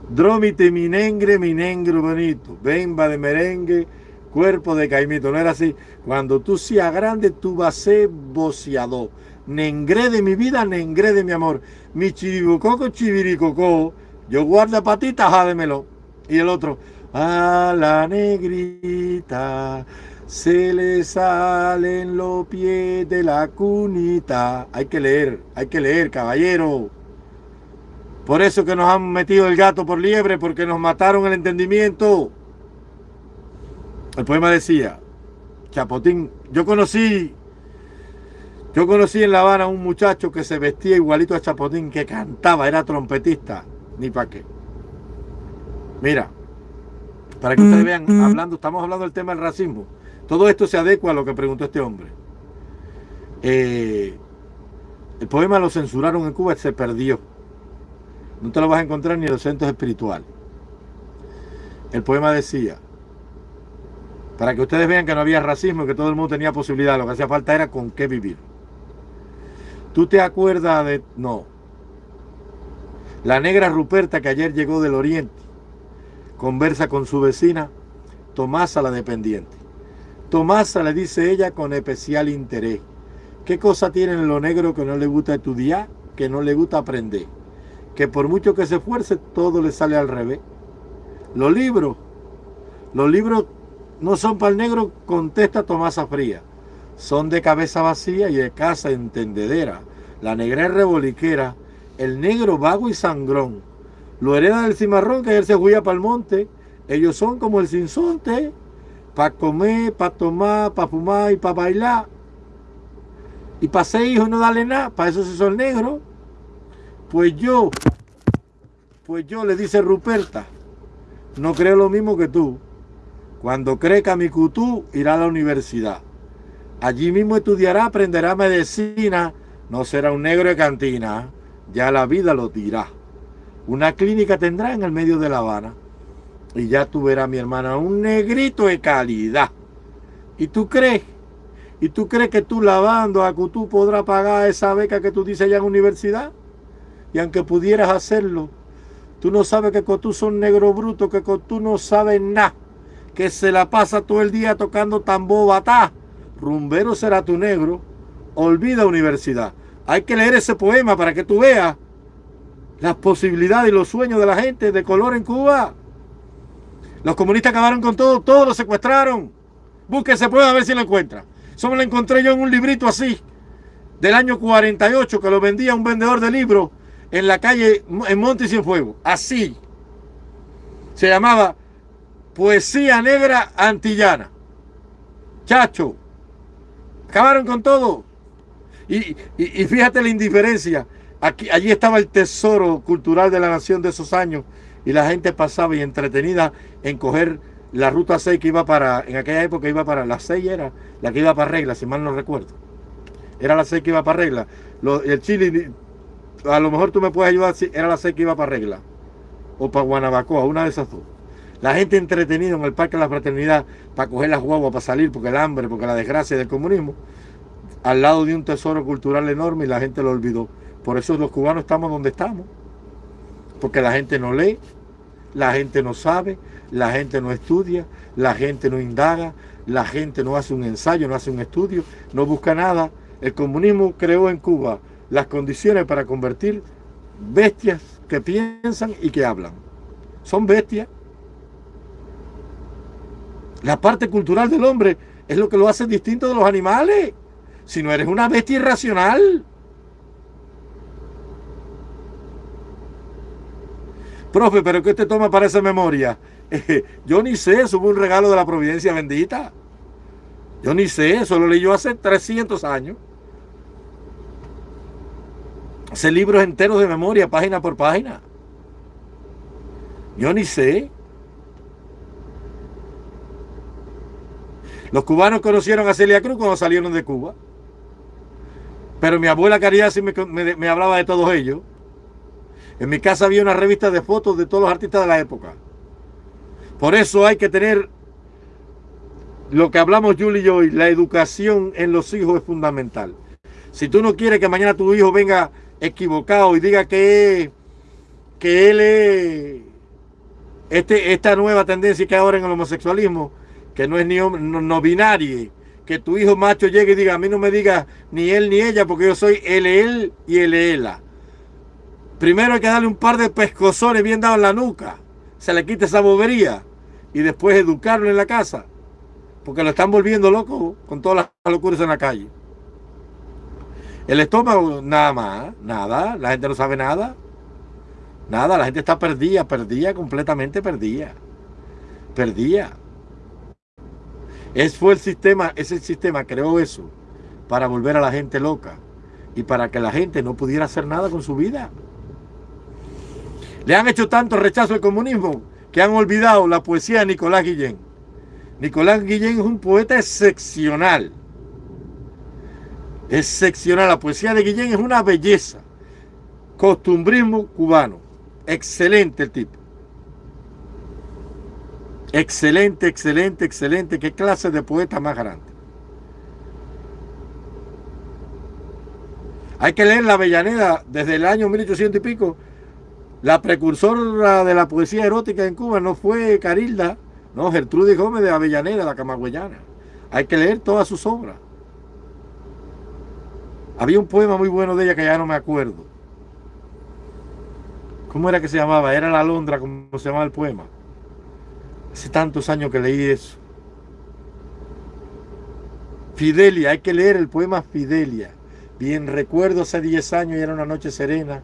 Drómite mi negre, mi negro bonito, bemba de merengue, cuerpo de caimito. No era así. Cuando tú seas grande, tú vas a ser boceador. Nengre de mi vida, nengre de mi amor. Mi chiribucoco, chiviricoco. Yo guarda patita, jádemelo. Y el otro, a la negrita se le salen los pies de la cunita. Hay que leer, hay que leer, caballero. Por eso que nos han metido el gato por liebre, porque nos mataron el entendimiento. El poema decía, Chapotín, yo conocí, yo conocí en La Habana a un muchacho que se vestía igualito a Chapotín, que cantaba, era trompetista, ni para qué. Mira, para que ustedes vean, hablando, estamos hablando del tema del racismo. Todo esto se adecua a lo que preguntó este hombre. Eh, el poema lo censuraron en Cuba y se perdió. No te lo vas a encontrar ni en los centros espirituales. El poema decía, para que ustedes vean que no había racismo y que todo el mundo tenía posibilidad, lo que hacía falta era con qué vivir. ¿Tú te acuerdas de...? No. La negra Ruperta que ayer llegó del oriente, conversa con su vecina, Tomasa la dependiente. Tomasa le dice ella con especial interés, ¿qué cosa tiene en lo negro que no le gusta estudiar, que no le gusta aprender? que por mucho que se esfuerce, todo le sale al revés. Los libros, los libros no son para el negro, contesta Tomasa Fría. Son de cabeza vacía y de casa entendedera. La negra es reboliquera, el negro vago y sangrón. Lo hereda del cimarrón que él se juega para el monte. Ellos son como el sinsonte, para comer, para tomar, para fumar y para bailar. Y para ser hijo no darle nada, para eso se son negros. Pues yo, pues yo, le dice Ruperta, no creo lo mismo que tú. Cuando crezca mi cutú, irá a la universidad. Allí mismo estudiará, aprenderá medicina. No será un negro de cantina. Ya la vida lo dirá. Una clínica tendrá en el medio de La Habana. Y ya tú verás, mi hermana, un negrito de calidad. ¿Y tú crees? ¿Y tú crees que tú lavando a Cutú podrás pagar esa beca que tú dices allá en universidad? Y aunque pudieras hacerlo, tú no sabes que tú son negro bruto, que tú no sabes nada, que se la pasa todo el día tocando tambor batá. Rumbero será tu negro, olvida universidad. Hay que leer ese poema para que tú veas las posibilidades y los sueños de la gente de color en Cuba. Los comunistas acabaron con todo, todos lo secuestraron. Busque ese poema a ver si lo encuentra. Solo lo encontré yo en un librito así, del año 48, que lo vendía un vendedor de libros en la calle, en Monte y Fuego. Así. Se llamaba Poesía Negra Antillana. Chacho. Acabaron con todo. Y, fíjate la indiferencia. Aquí, allí estaba el tesoro cultural de la nación de esos años. Y la gente pasaba y entretenida en coger la ruta 6 que iba para, en aquella época iba para, la 6 era la que iba para Regla, si mal no recuerdo. Era la 6 que iba para Regla. el Chile a lo mejor tú me puedes ayudar si era la 6 que iba para Regla o para Guanabacoa, una de esas dos. La gente entretenida en el Parque de la Fraternidad para coger las guaguas, para salir, porque el hambre, porque la desgracia del comunismo, al lado de un tesoro cultural enorme y la gente lo olvidó. Por eso los cubanos estamos donde estamos. Porque la gente no lee, la gente no sabe, la gente no estudia, la gente no indaga, la gente no hace un ensayo, no hace un estudio, no busca nada. El comunismo creó en Cuba las condiciones para convertir bestias que piensan y que hablan. Son bestias. La parte cultural del hombre es lo que lo hace distinto de los animales. Si no eres una bestia irracional. Profe, ¿pero qué te toma para esa memoria? yo ni sé, eso fue un regalo de la providencia bendita. Yo ni sé, eso lo leí yo hace 300 años. Hace libros enteros de memoria, página por página. Yo ni sé. Los cubanos conocieron a Celia Cruz cuando salieron de Cuba. Pero mi abuela Caridad sí me, me hablaba de todos ellos. En mi casa había una revista de fotos de todos los artistas de la época. Por eso hay que tener lo que hablamos Julie y yo, la educación en los hijos es fundamental. Si tú no quieres que mañana tu hijo venga equivocado y diga que, que él es este, esta nueva tendencia que hay ahora en el homosexualismo, que no es ni no, no binario, que tu hijo macho llegue y diga, a mí no me diga ni él ni ella, porque yo soy él, él y él, ella. Primero hay que darle un par de pescozones bien dados en la nuca, se le quite esa bobería y después educarlo en la casa. Porque lo están volviendo loco con todas las locuras en la calle. El estómago, nada más, nada. La gente no sabe nada. Nada, la gente está perdida, perdida, completamente perdida. Perdida. Es fue el sistema, ese sistema creó eso para volver a la gente loca y para que la gente no pudiera hacer nada con su vida. Le han hecho tanto rechazo al comunismo que han olvidado la poesía de Nicolás Guillén. Nicolás Guillén es un poeta excepcional. Excepcional. La poesía de Guillén es una belleza. Costumbrismo cubano. Excelente el tipo. Excelente, excelente, excelente. Qué clase de poeta más grande. Hay que leer la Avellaneda desde el año 1800 y pico la precursora de la poesía erótica en Cuba no fue Carilda, no, Gertrudis Gómez de Avellaneda, la camagüeyana. Hay que leer todas sus obras. Había un poema muy bueno de ella que ya no me acuerdo. ¿Cómo era que se llamaba? Era la Londra, como se llamaba el poema. Hace tantos años que leí eso. Fidelia, hay que leer el poema Fidelia. Bien recuerdo hace 10 años y era una noche serena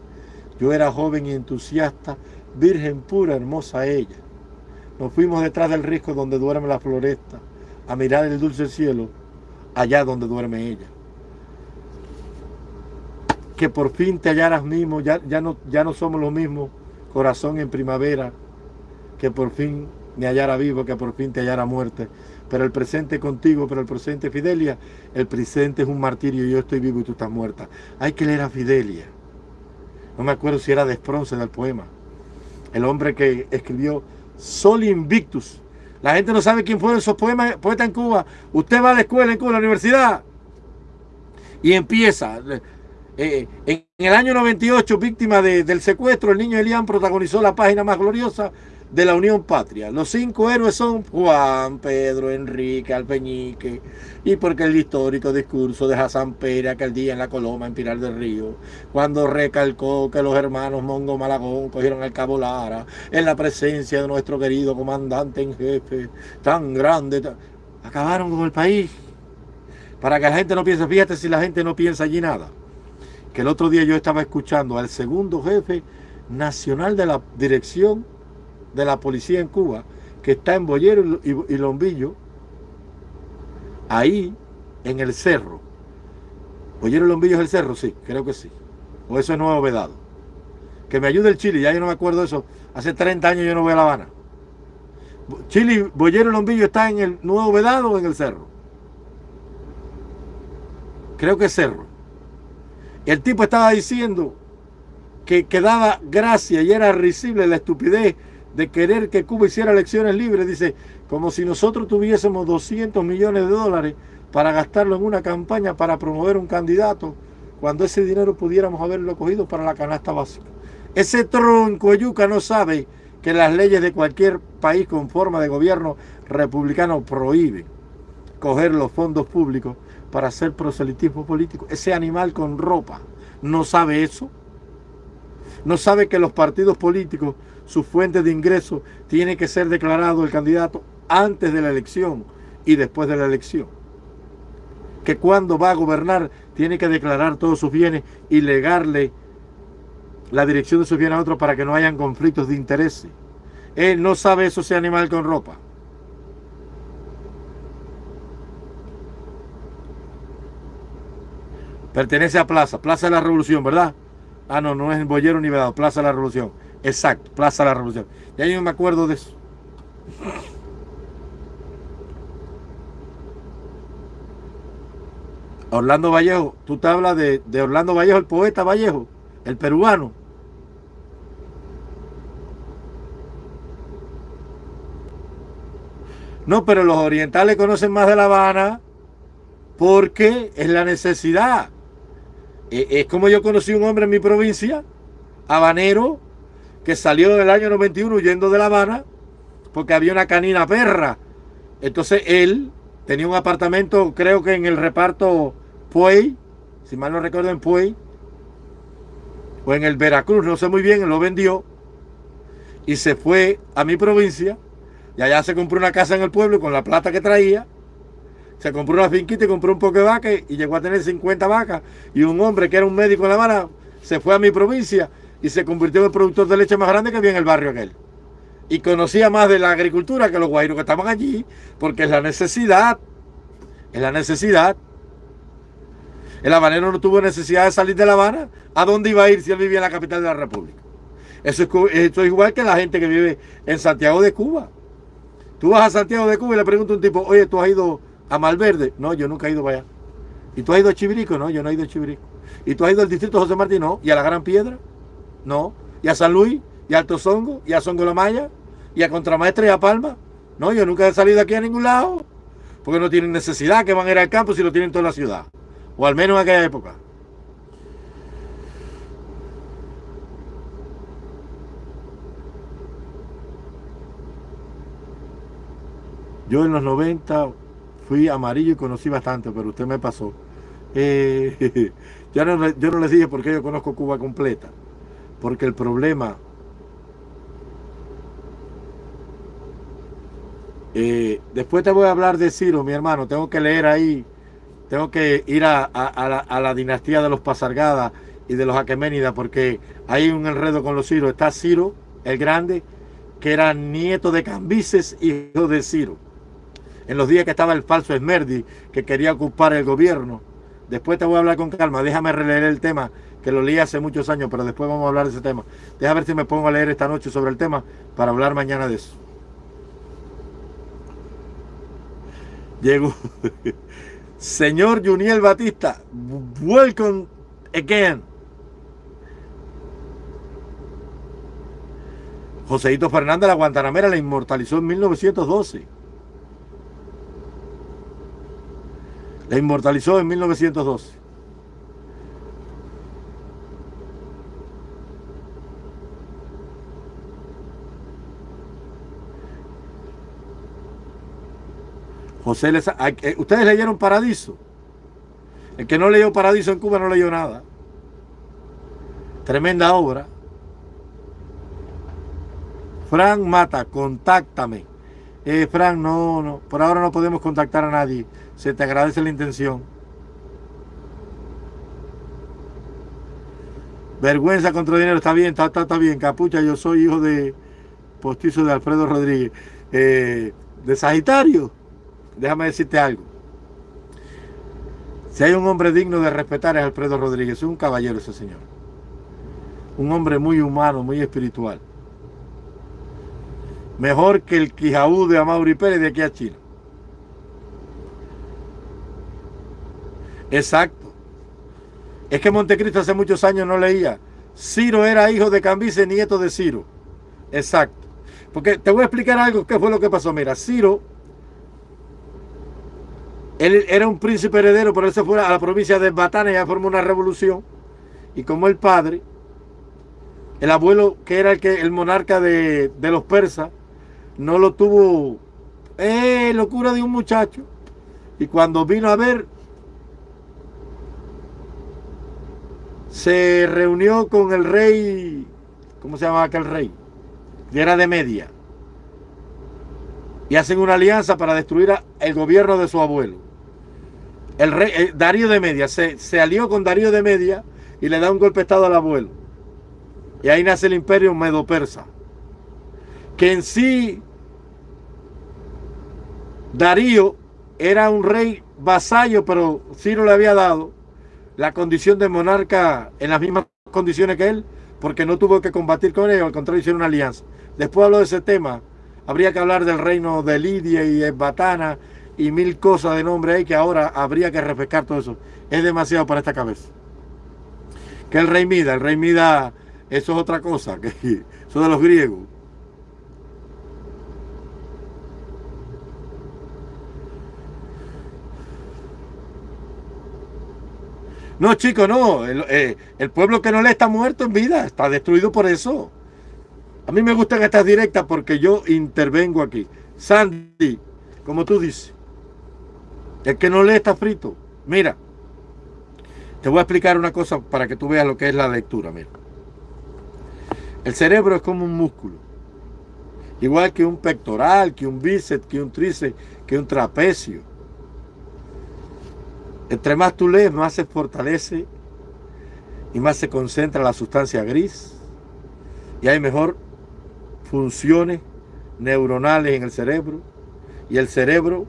yo era joven y entusiasta, virgen pura, hermosa ella. Nos fuimos detrás del risco donde duerme la floresta, a mirar el dulce cielo, allá donde duerme ella. Que por fin te hallaras mismo, ya, ya, no, ya no somos los mismos, corazón en primavera, que por fin me hallara vivo, que por fin te hallara muerte. Pero el presente contigo, pero el presente Fidelia, el presente es un martirio, yo estoy vivo y tú estás muerta. Hay que leer a Fidelia. No me acuerdo si era de Spronce del poema. El hombre que escribió Sol Invictus. La gente no sabe quién fueron esos poemas, poetas en Cuba. Usted va a la escuela en Cuba, a la universidad, y empieza. Eh, en el año 98, víctima del secuestro, el niño Elian protagonizó la página más gloriosa de la Unión Patria. Los cinco héroes son Juan, Pedro, Enrique, Alpeñique, y porque el histórico discurso de Hassan Pérez aquel día en la Coloma, en Pilar del Río, cuando recalcó que los hermanos Mongo Malagón cogieron el Cabo Lara en la presencia de nuestro querido comandante en jefe, tan grande, acabaron con el país. Para que la gente no piense, fíjate si la gente no piensa allí nada. Que el otro día yo estaba escuchando al segundo jefe nacional de la dirección de la policía en Cuba, que está en Boyero y, Lombillo, ahí en el cerro. Boyero y Lombillo es el cerro, sí, creo que sí. O eso es nuevo vedado. Que me ayude el Chile, ya yo no me acuerdo de eso. Hace 30 años yo no voy a La Habana. Chile, Boyero y Lombillo está en el nuevo vedado o en el cerro. Creo que es cerro. El tipo estaba diciendo que, que daba gracia y era risible la estupidez de querer que Cuba hiciera elecciones libres, dice, como si nosotros tuviésemos 200 millones de dólares para gastarlo en una campaña para promover un candidato, cuando ese dinero pudiéramos haberlo cogido para la canasta básica. Ese tronco yuca no sabe que las leyes de cualquier país con forma de gobierno republicano prohíben coger los fondos públicos para hacer proselitismo político. Ese animal con ropa no sabe eso. No sabe que los partidos políticos, su fuente de ingreso, tiene que ser declarado el candidato antes de la elección y después de la elección. Que cuando va a gobernar tiene que declarar todos sus bienes y legarle la dirección de sus bienes a otros para que no hayan conflictos de intereses. Él no sabe eso, ese animal con ropa. Pertenece a Plaza, Plaza de la Revolución, ¿verdad? Ah, no, no es Bollero ni Vedado, Plaza de la Revolución. Exacto, Plaza de la Revolución. Ya yo me acuerdo de eso. Orlando Vallejo, tú te hablas de, de Orlando Vallejo, el poeta Vallejo, el peruano. No, pero los orientales conocen más de La Habana porque es la necesidad. E, es como yo conocí un hombre en mi provincia, habanero, que salió del año 91 huyendo de La Habana porque había una canina perra. Entonces él tenía un apartamento, creo que en el reparto Puey, si mal no recuerdo en Puey, o en el Veracruz, no sé muy bien, lo vendió y se fue a mi provincia y allá se compró una casa en el pueblo con la plata que traía. Se compró una finquita y compró un poco de vaca y llegó a tener 50 vacas. Y un hombre que era un médico en La Habana se fue a mi provincia y se convirtió en el productor de leche más grande que había en el barrio aquel. Y conocía más de la agricultura que los guairos que estaban allí, porque es la necesidad. Es la necesidad. El habanero no tuvo necesidad de salir de La Habana. ¿A dónde iba a ir si él vivía en la capital de la República? Eso es, esto es igual que la gente que vive en Santiago de Cuba. Tú vas a Santiago de Cuba y le preguntas a un tipo, oye, ¿tú has ido a Malverde? No, yo nunca he ido para allá. ¿Y tú has ido a Chivirico? No, yo no he ido a Chivirico. ¿Y tú has ido al distrito José Martín? No. ¿Y a la Gran Piedra? No. ¿Y a San Luis? ¿Y a Alto Songo? ¿Y a Songo La Maya? ¿Y a Contramaestre y a Palma? No, yo nunca he salido aquí a ningún lado. Porque no tienen necesidad que van a ir al campo si lo tienen toda la ciudad. O al menos en aquella época. Yo en los 90 fui amarillo y conocí bastante, pero usted me pasó. Eh, yo, no, yo no les dije por qué yo conozco Cuba completa. Porque el problema... Eh, después te voy a hablar de Ciro, mi hermano. Tengo que leer ahí. Tengo que ir a, la, a la, dinastía de los Pasargada y de los Aqueménidas, porque hay un enredo con los Ciro. Está Ciro, el grande, que era nieto de Cambises, hijo de Ciro en los días que estaba el falso Esmerdi, que quería ocupar el gobierno. Después te voy a hablar con calma, déjame releer el tema, que lo leí hace muchos años, pero después vamos a hablar de ese tema. Déjame ver si me pongo a leer esta noche sobre el tema para hablar mañana de eso. Llegó. Señor Juniel Batista, welcome again. Joseito Fernández, la Guantanamera, la inmortalizó en 1912. La inmortalizó en 1912. José ustedes leyeron Paradiso. El que no leyó Paradiso en Cuba no leyó nada. Tremenda obra. Frank Mata, contáctame. Eh, Frank, no, no, por ahora no podemos contactar a nadie. Se te agradece la intención. Vergüenza contra dinero, está bien, está, está, bien. Capucha, yo soy hijo de postizo de Alfredo Rodríguez. Eh, de Sagitario, déjame decirte algo. Si hay un hombre digno de respetar es Alfredo Rodríguez, es un caballero ese señor. Un hombre muy humano, muy espiritual. Mejor que el Quijaú de Amaury Pérez de aquí a China. Exacto. Es que Montecristo hace muchos años no leía. Ciro era hijo de Cambises, nieto de Ciro. Exacto. Porque te voy a explicar algo, qué fue lo que pasó. Mira, Ciro, él era un príncipe heredero, pero él se fue a la provincia de Batana y ya formó una revolución. Y como el padre El abuelo, que era el, que, el monarca de, de los persas, no lo tuvo, eh, locura de un muchacho. Y cuando vino a ver, se reunió con el rey, ¿cómo se llamaba aquel rey? Que era de Media. Y hacen una alianza para destruir el gobierno de su abuelo. El rey, eh, Darío de Media, se, se, alió con Darío de Media y le da un golpe de estado al abuelo. Y ahí nace el imperio medo-persa. Que en sí, Darío era un rey vasallo, pero Ciro le había dado la condición de monarca en las mismas condiciones que él, porque no tuvo que combatir con él, al contrario, hicieron una alianza. Después hablo de ese tema, habría que hablar del reino de Lidia y Esbatana y mil cosas de nombre ahí que ahora habría que refrescar todo eso. Es demasiado para esta cabeza. Que el rey Mida, el rey Mida, eso es otra cosa, que eso de los griegos. No, chicos, no. Eh, el, pueblo que no le está muerto en vida, está destruido por eso. A mí me gustan estas directas porque yo intervengo aquí. Sandy, como tú dices, el que no lee está frito. Mira, te voy a explicar una cosa para que tú veas lo que es la lectura. Mira, el cerebro es como un músculo. Igual que un pectoral, que un bíceps, que un tríceps, que un trapecio. Entre más tú lees, más se fortalece y más se concentra la sustancia gris y hay mejor funciones neuronales en el cerebro y el cerebro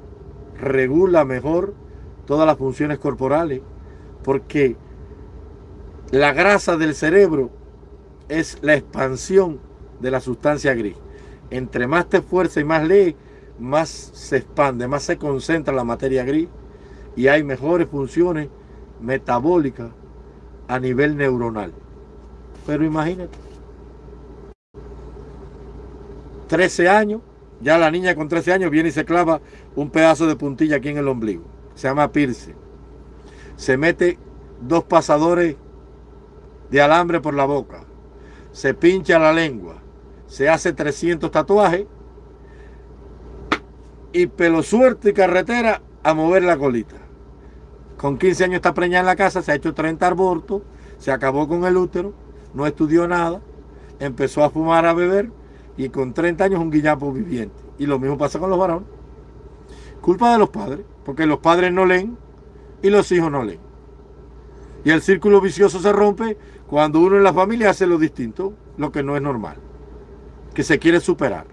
regula mejor todas las funciones corporales porque la grasa del cerebro es la expansión de la sustancia gris. Entre más te esfuerzas y más lees, más se expande, más se concentra la materia gris y hay mejores funciones metabólicas a nivel neuronal. Pero imagínate, 13 años, ya la niña con 13 años viene y se clava un pedazo de puntilla aquí en el ombligo. Se llama Pirce. Se mete dos pasadores de alambre por la boca. Se pincha la lengua. Se hace 300 tatuajes. Y pelo suerte y carretera a mover la colita. Con 15 años está preñada en la casa, se ha hecho 30 abortos, se acabó con el útero, no estudió nada, empezó a fumar, a beber y con 30 años un guillapo viviente. Y lo mismo pasa con los varones. Culpa de los padres, porque los padres no leen y los hijos no leen. Y el círculo vicioso se rompe cuando uno en la familia hace lo distinto, lo que no es normal, que se quiere superar.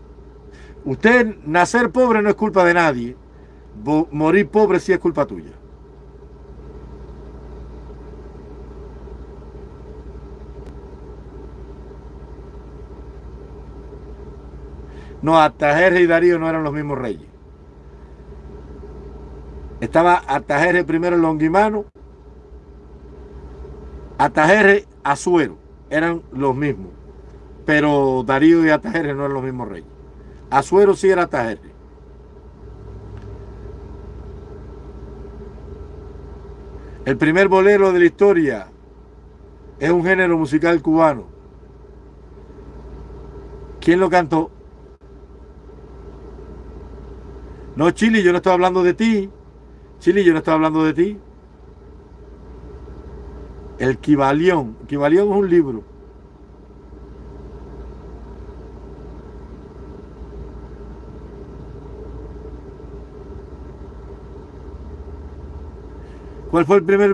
Usted nacer pobre no es culpa de nadie, morir pobre sí es culpa tuya. No, Artajerje y Darío no eran los mismos reyes. Estaba Artajerje primero Longuimano, Artajerje Azuero, eran los mismos. Pero Darío y Artajerje no eran los mismos reyes. Azuero sí era Artajerje. El primer bolero de la historia es un género musical cubano. ¿Quién lo cantó? No, Chile, yo no estoy hablando de ti. Chile, yo no estoy hablando de ti. El Kibalión. Kibalión es un libro. ¿Cuál fue el primer?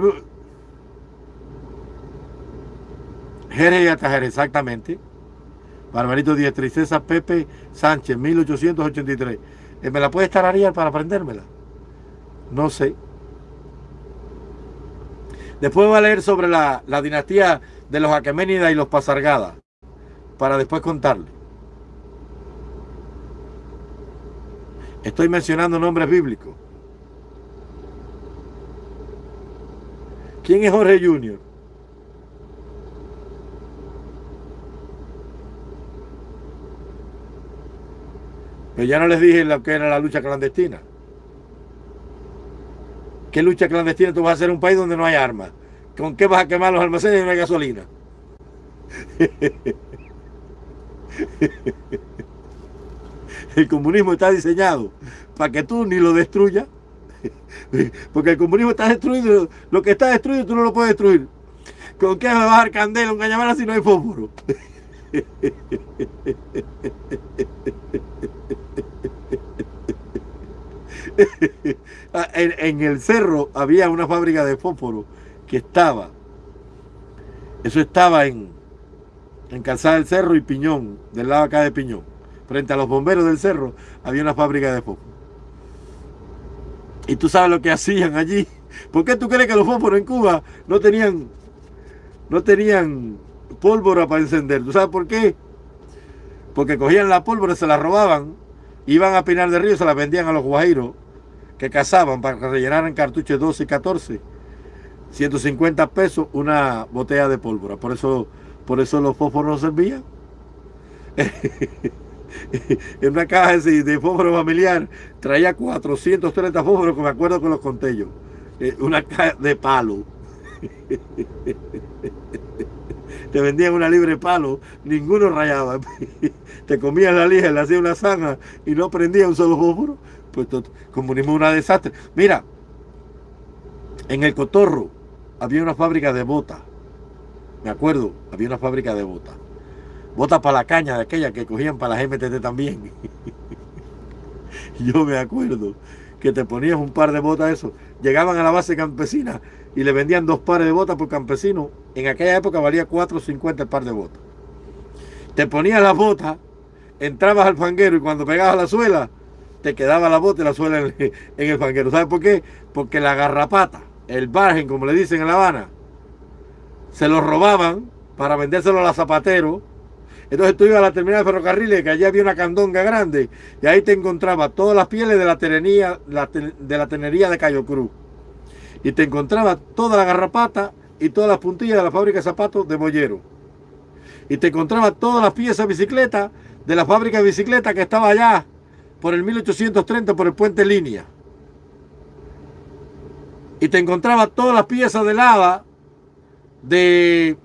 Jerez y Atajer, exactamente. Barbarito Díaz Tristeza Pepe Sánchez, 1883. Eh, ¿Me la puedes tararear para aprendérmela? No sé. Después voy a leer sobre la, dinastía de los Aqueménidas y los Pasargada, para después contarle. Estoy mencionando nombres bíblicos. ¿Quién es Jorge Junior? Pero ya no les dije lo que era la lucha clandestina. ¿Qué lucha clandestina tú vas a hacer en un país donde no hay armas? ¿Con qué vas a quemar los almacenes y no hay gasolina? El comunismo está diseñado para que tú ni lo destruyas. Porque el comunismo está destruido. Lo que está destruido tú no lo puedes destruir. ¿Con qué va a bajar candela un cañamara si no hay fósforo? en, el cerro había una fábrica de fósforo que estaba, eso estaba en, en Calzada del Cerro y Piñón, del lado acá de Piñón. Frente a los bomberos del cerro había una fábrica de fósforo. Y tú sabes lo que hacían allí. ¿Por qué tú crees que los fósforos en Cuba no tenían, no tenían pólvora para encender? ¿Tú sabes por qué? Porque cogían la pólvora, se la robaban, iban a Pinar de Río, se la vendían a los guajiros que cazaban para que rellenaran cartuchos 12 y 14. 150 pesos una botella de pólvora. Por eso, por eso los fósforos no servían. en una caja de fósforo familiar traía 430 fósforos que me acuerdo que los conté yo. Eh, una caja de palo. Te vendían una libre palo, ninguno rayaba. Te comían la lija, le hacía una zanja y no prendía un solo fósforo. Pues comunismo una desastre. Mira, en el Cotorro había una fábrica de botas. Me acuerdo, había una fábrica de botas. Botas para la caña de aquella que cogían para las MTT también. Yo me acuerdo que te ponías un par de botas eso. Llegaban a la base campesina y le vendían dos pares de botas por campesino. En aquella época valía 4.50 el par de botas. Te ponías las botas, entrabas al fanguero y cuando pegabas la suela, te quedaba la bota y la suela en, el fanguero. ¿Sabes por qué? Porque la garrapata, el bargen, como le dicen en La Habana, se lo robaban para vendérselo a los zapateros. Entonces tú ibas a la terminal de ferrocarriles, que allí había una candonga grande, y ahí te encontrabas todas las pieles de la tenería, de la de Cayo Cruz. Y te encontrabas toda la garrapata y todas las puntillas de la fábrica de zapatos de Bollero. Y te encontrabas todas las piezas de bicicleta de la fábrica de bicicleta que estaba allá por el 1830 por el puente Línea. Y te encontraba todas las piezas de lava de,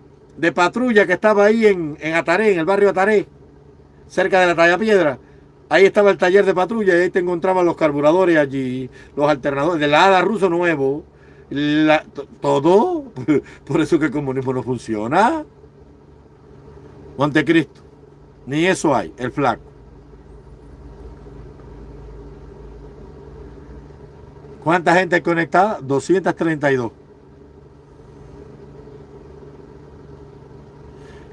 patrulla que estaba ahí en, en Ataré, en el barrio Ataré, cerca de la Talla Piedra. Ahí estaba el taller de patrulla y ahí te encontraban los carburadores allí, los alternadores, de la ADA ruso nuevo, todo. Por eso que el comunismo no funciona. Montecristo. Ni eso hay, el flaco. ¿Cuánta gente conectada? 232.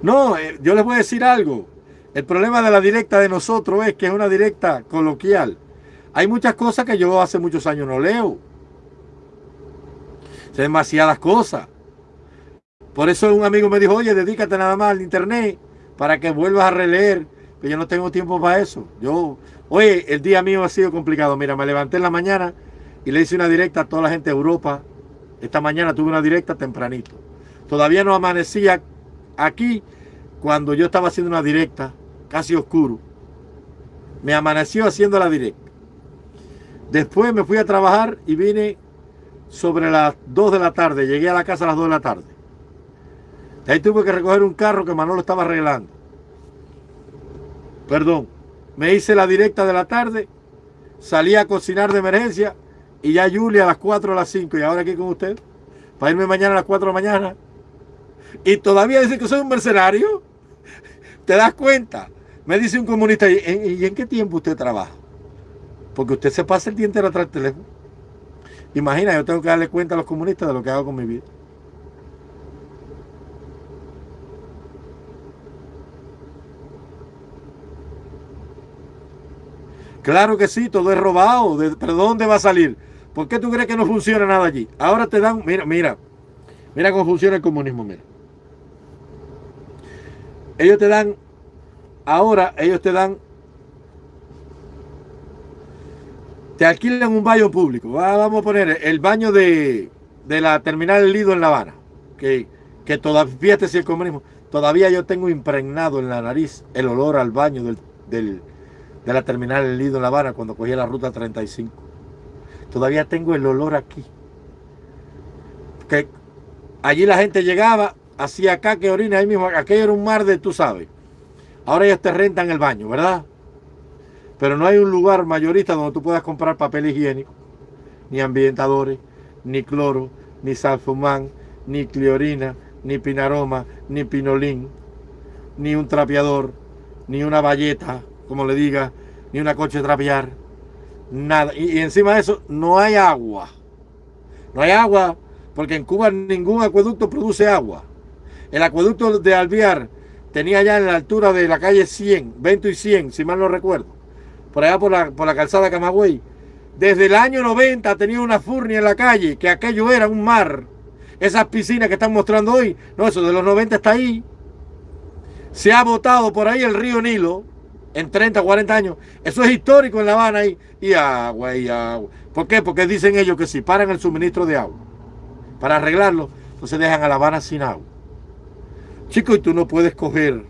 No, eh, yo les voy a decir algo. El problema de la directa de nosotros es que es una directa coloquial. Hay muchas cosas que yo hace muchos años no leo. Hay demasiadas cosas. Por eso un amigo me dijo, oye, dedícate nada más al internet para que vuelvas a releer. Que yo no tengo tiempo para eso. Yo, oye, el día mío ha sido complicado. Mira, me levanté en la mañana y le hice una directa a toda la gente de Europa. Esta mañana tuve una directa tempranito. Todavía no amanecía aquí cuando yo estaba haciendo una directa, casi oscuro. Me amaneció haciendo la directa. Después me fui a trabajar y vine sobre las 2 de la tarde. Llegué a la casa a las 2 de la tarde. ahí tuve que recoger un carro que Manolo estaba arreglando. Perdón. Me hice la directa de la tarde. Salí a cocinar de emergencia y ya Julia a las 4 a las 5 y ahora aquí con usted, para irme mañana a las 4 de la mañana. Y todavía dice que soy un mercenario. ¿Te das cuenta? Me dice un comunista, ¿y en, qué tiempo usted trabaja? Porque usted se pasa el día entero atrás del teléfono. Imagina, yo tengo que darle cuenta a los comunistas de lo que hago con mi vida. Claro que sí, todo es robado. ¿Pero dónde va a salir? ¿Por qué tú crees que no funciona nada allí? Ahora te dan, mira, mira, mira cómo funciona el comunismo, mira. Ellos te dan, ahora ellos te dan, te alquilan un baño público. Vamos a poner el baño de, la terminal Lido en La Habana, que, que todavía, fíjate si el comunismo, todavía yo tengo impregnado en la nariz el olor al baño del, de la terminal Lido en La Habana cuando cogí la ruta 35. Todavía tengo el olor aquí. Que allí la gente llegaba, hacia acá que orina ahí mismo, aquello era un mar de, tú sabes. Ahora ellos te rentan el baño, ¿verdad? Pero no hay un lugar mayorista donde tú puedas comprar papel higiénico, ni ambientadores, ni cloro, ni salfumán, ni cleorina, ni pinaroma, ni pinolín, ni un trapeador, ni una valleta, como le diga, ni una coche trapear, nada. Y, encima de eso, no hay agua. No hay agua, porque en Cuba ningún acueducto produce agua. El acueducto de Alviar tenía ya en la altura de la calle 100, 20 y 100, si mal no recuerdo, por allá por la, por la calzada Camagüey. Desde el año 90 tenía una furnia en la calle, que aquello era un mar. Esas piscinas que están mostrando hoy, no, eso de los 90 está ahí. Se ha botado por ahí el río Nilo en 30, 40 años. Eso es histórico en La Habana ahí. Y agua, y agua. ¿Por qué? Porque dicen ellos que si paran el suministro de agua para arreglarlo, entonces dejan a La Habana sin agua. Chico, y tú no puedes coger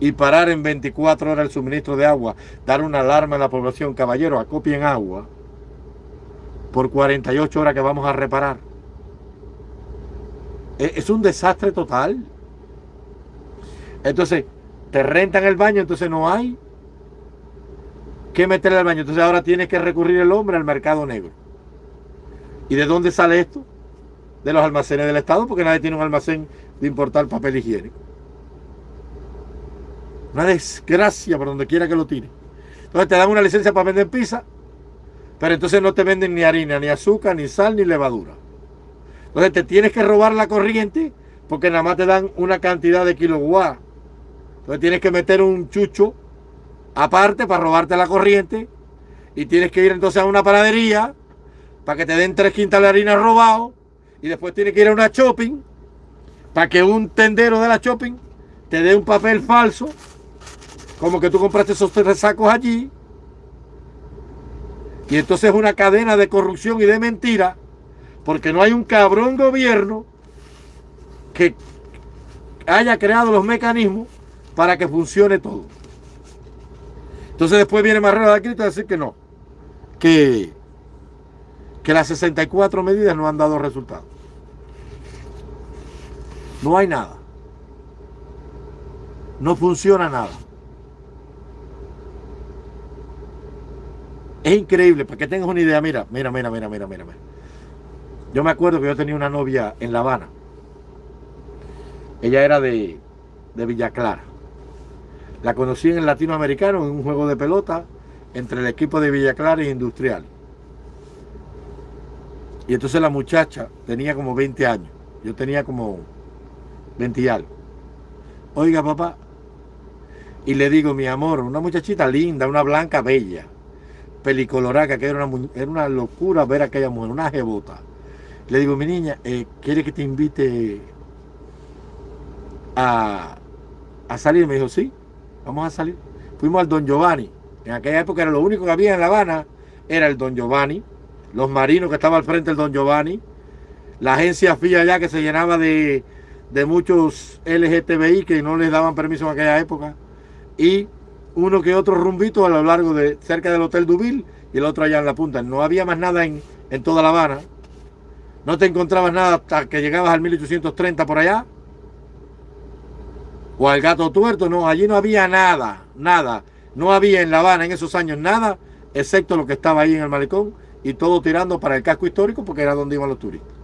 y parar en 24 horas el suministro de agua, dar una alarma a la población, caballero, acopien agua por 48 horas que vamos a reparar. E, es un desastre total. Entonces, te rentan el baño, entonces no hay que meterle al baño. Entonces ahora tiene que recurrir el hombre al mercado negro. ¿Y de dónde sale esto? De los almacenes del Estado, porque nadie tiene un almacén de importar papel higiénico. Una desgracia por donde quiera que lo tire. Entonces te dan una licencia para vender pizza, pero entonces no te venden ni harina, ni azúcar, ni sal, ni levadura. Entonces te tienes que robar la corriente porque nada más te dan una cantidad de kilowatts. Entonces tienes que meter un chucho aparte para robarte la corriente y tienes que ir entonces a una panadería para que te den tres quintas de harina robado y después tienes que ir a una shopping para que un tendero de la shopping te dé un papel falso, como que tú compraste esos tres sacos allí, y entonces es una cadena de corrupción y de mentira, porque no hay un cabrón gobierno que haya creado los mecanismos para que funcione todo. Entonces después viene Marrero de Cristo a decir que no, que, que las 64 medidas no han dado resultados. No hay nada. No funciona nada. Es increíble, para que tengas una idea, mira, mira, mira, mira, mira, mira. Yo me acuerdo que yo tenía una novia en La Habana. Ella era de, de Villa Clara. La conocí en el latinoamericano en un juego de pelota entre el equipo de Villa Clara e Industrial. Y entonces la muchacha tenía como 20 años. Yo tenía como 20 y algo. Oiga, papá. Y le digo, mi amor, una muchachita linda, una blanca bella, pelicolorada, que era una, era una locura ver a aquella mujer, una jebota. Le digo, mi niña, eh, ¿quiere que te invite a, a salir? Me dijo, sí, vamos a salir. Fuimos al Don Giovanni. En aquella época era lo único que había en La Habana, era el Don Giovanni, los marinos que estaban al frente del Don Giovanni, la agencia FIA allá que se llenaba de, de muchos LGTBI que no les daban permiso en aquella época y uno que otro rumbito a lo largo de cerca del Hotel Dubil y el otro allá en la punta. No había más nada en, en toda La Habana. No te encontrabas nada hasta que llegabas al 1830 por allá. O al gato tuerto, no, allí no había nada, nada. No había en La Habana en esos años nada, excepto lo que estaba ahí en el malecón y todo tirando para el casco histórico porque era donde iban los turistas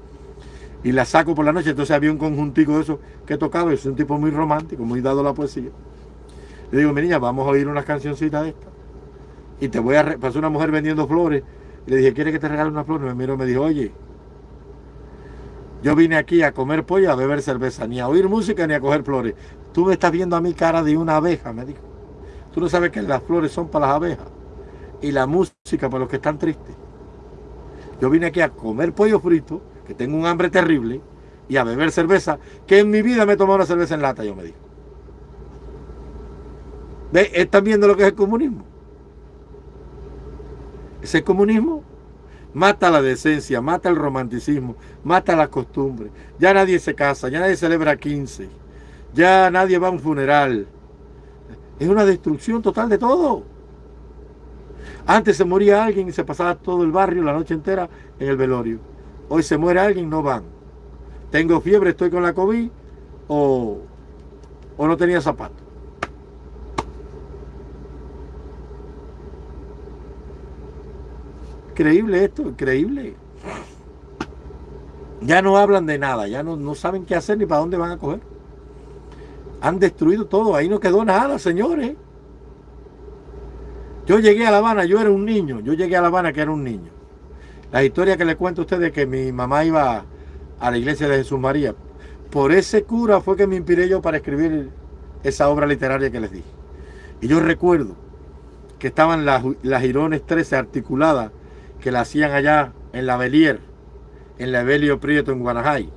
y la saco por la noche. Entonces había un conjuntico de eso que tocaba. Es un tipo muy romántico, muy dado a la poesía. Le digo, mi niña, vamos a oír unas cancioncitas de estas. Y te voy a... Pasó una mujer vendiendo flores. Y le dije, ¿quieres que te regale una flor? Y me miró y me dijo, oye, yo vine aquí a comer pollo, a beber cerveza, ni a oír música, ni a coger flores. Tú me estás viendo a mi cara de una abeja, me dijo. Tú no sabes que las flores son para las abejas. Y la música para los que están tristes. Yo vine aquí a comer pollo frito que tengo un hambre terrible y a beber cerveza, que en mi vida me he tomado una cerveza en lata, yo me digo. ¿Ve? ¿Están viendo lo que es el comunismo? Ese comunismo mata la decencia, mata el romanticismo, mata la costumbre. Ya nadie se casa, ya nadie celebra 15, ya nadie va a un funeral. Es una destrucción total de todo. Antes se moría alguien y se pasaba todo el barrio la noche entera en el velorio. Hoy se muere alguien, no van. tengo fiebre, estoy con la COVID o, o no tenía zapatos. Increíble esto, increíble. Ya no hablan de nada, ya no, no saben qué hacer ni para dónde van a coger. Han destruido todo, ahí no quedó nada, señores. Yo llegué a La Habana, yo era un niño, yo llegué a La Habana que era un niño. La historia que le cuento a ustedes que mi mamá iba a la iglesia de Jesús María. Por ese cura fue que me inspiré yo para escribir esa obra literaria que les dije. Y yo recuerdo que estaban las, las Girones 13 articuladas que la hacían allá en la Belier, en la Evelio Prieto en Guanajay,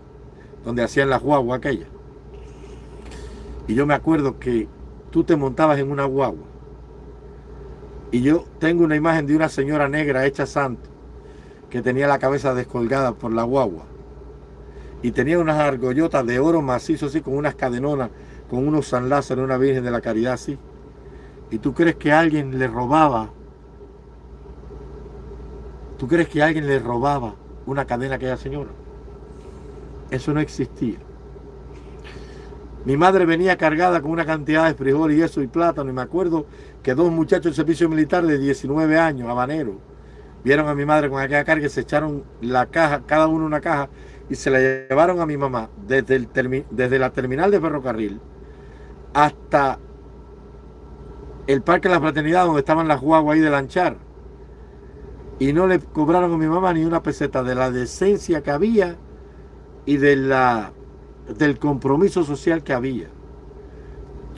donde hacían la guagua aquella. Y yo me acuerdo que tú te montabas en una guagua. Y yo tengo una imagen de una señora negra hecha santo, que tenía la cabeza descolgada por la guagua. Y tenía unas argollotas de oro macizo así, con unas cadenonas, con unos San Lázaro, una Virgen de la Caridad así. Y tú crees que alguien le robaba ¿Tú crees que alguien le robaba una cadena a aquella señora? Eso no existía. Mi madre venía cargada con una cantidad de frijol y eso y plátano. Y me acuerdo que dos muchachos del servicio militar de 19 años, habaneros, vieron a mi madre con aquella carga y se echaron la caja, cada uno una caja, y se la llevaron a mi mamá desde, el desde la terminal de ferrocarril hasta el Parque de la Fraternidad, donde estaban las guaguas ahí de lanchar y no le cobraron a mi mamá ni una peseta de la decencia que había y de la, del compromiso social que había.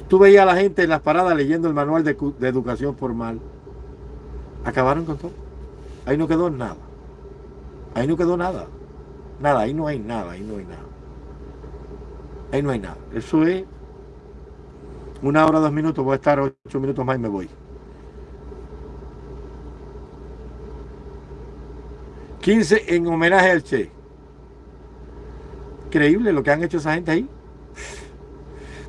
Tú veías a la gente en las paradas leyendo el manual de, de educación formal. Acabaron con todo. Ahí no quedó nada. Ahí no quedó nada. Nada, ahí no hay nada, ahí no hay nada. Ahí no hay nada. Eso es una hora, dos minutos, voy a estar ocho minutos más y me voy. 15 en homenaje al Che. Increíble lo que han hecho esa gente ahí.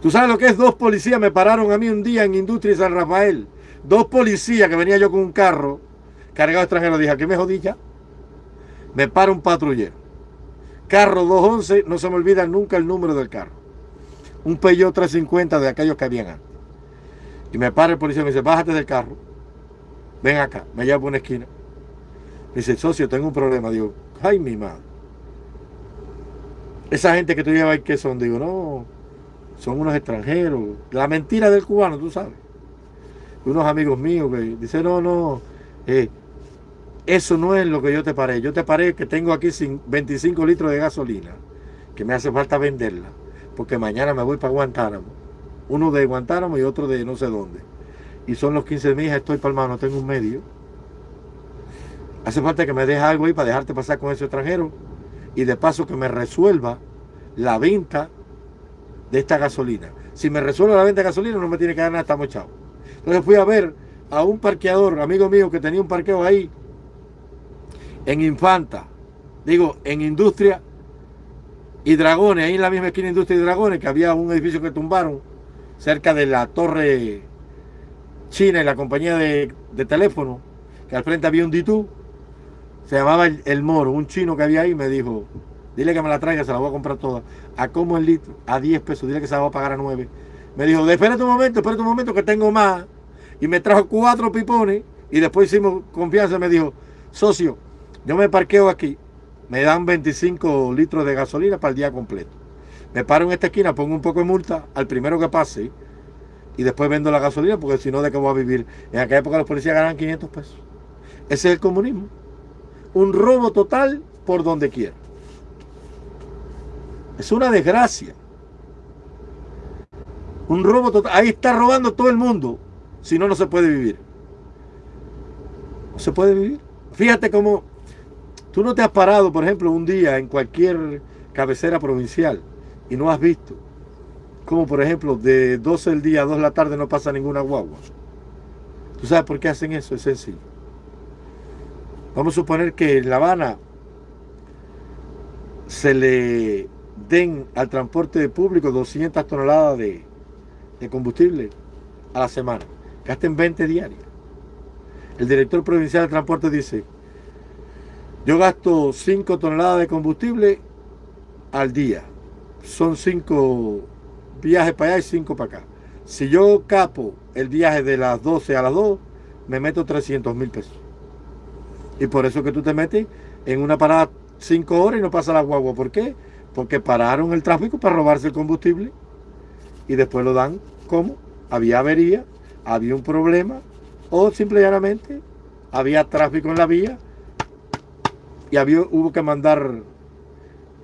¿Tú sabes lo que es? Dos policías me pararon a mí un día en Industria San Rafael. Dos policías que venía yo con un carro cargado extranjero. Dije, ¿qué me jodí? Me para un patrullero. Carro 211, no se me olvida nunca el número del carro. Un Peugeot 350 de aquellos que habían antes. Y me para el policía y me dice, bájate del carro. Ven acá, me lleva por una esquina dice, socio, tengo un problema. Digo, ay, mi madre. Esa gente que tú llevas ¿qué son? Digo, no, son unos extranjeros. La mentira del cubano, tú sabes. Unos amigos míos que dicen, no, no, eh, eso no es lo que yo te paré. Yo te paré que tengo aquí 25 litros de gasolina, que me hace falta venderla, porque mañana me voy para Guantánamo. Uno de Guantánamo y otro de no sé dónde. Y son los 15 de mi hija, estoy para el mano, tengo un medio. Hace falta que me deje algo ahí para dejarte pasar con ese extranjero y de paso que me resuelva la venta de esta gasolina. Si me resuelve la venta de gasolina no me tiene que dar nada, estamos chavos. Entonces fui a ver a un parqueador, amigo mío, que tenía un parqueo ahí en Infanta, digo, en Industria y Dragones, ahí en la misma esquina de Industria y Dragones, que había un edificio que tumbaron cerca de la torre china y la compañía de, teléfono, que al frente había un Ditú se llamaba el, Moro, un chino que había ahí, me dijo, dile que me la traiga, se la voy a comprar toda. ¿A cómo el litro? A 10 pesos, dile que se la voy a pagar a 9. Me dijo, espérate un momento, espérate un momento que tengo más. Y me trajo cuatro pipones y después hicimos confianza. Me dijo, socio, yo me parqueo aquí, me dan 25 litros de gasolina para el día completo. Me paro en esta esquina, pongo un poco de multa al primero que pase y después vendo la gasolina porque si no, ¿de qué voy a vivir? En aquella época los policías ganaban 500 pesos. Ese es el comunismo un robo total por donde quiera. Es una desgracia. Un robo total. Ahí está robando todo el mundo. Si no, no se puede vivir. No se puede vivir. Fíjate cómo tú no te has parado, por ejemplo, un día en cualquier cabecera provincial y no has visto como, por ejemplo, de 12 del día a 2 de la tarde no pasa ninguna guagua. ¿Tú sabes por qué hacen eso? Es sencillo. Vamos a suponer que en La Habana se le den al transporte público 200 toneladas de, combustible a la semana. Gasten 20 diarias. El director provincial de transporte dice, yo gasto 5 toneladas de combustible al día. Son cinco viajes para allá y cinco para acá. Si yo capo el viaje de las 12 a las 2, me meto 300 mil pesos. Y por eso que tú te metes en una parada 5 horas y no pasa la guagua. ¿Por qué? Porque pararon el tráfico para robarse el combustible y después lo dan como había avería, había un problema o simplemente había tráfico en la vía y había, hubo que mandar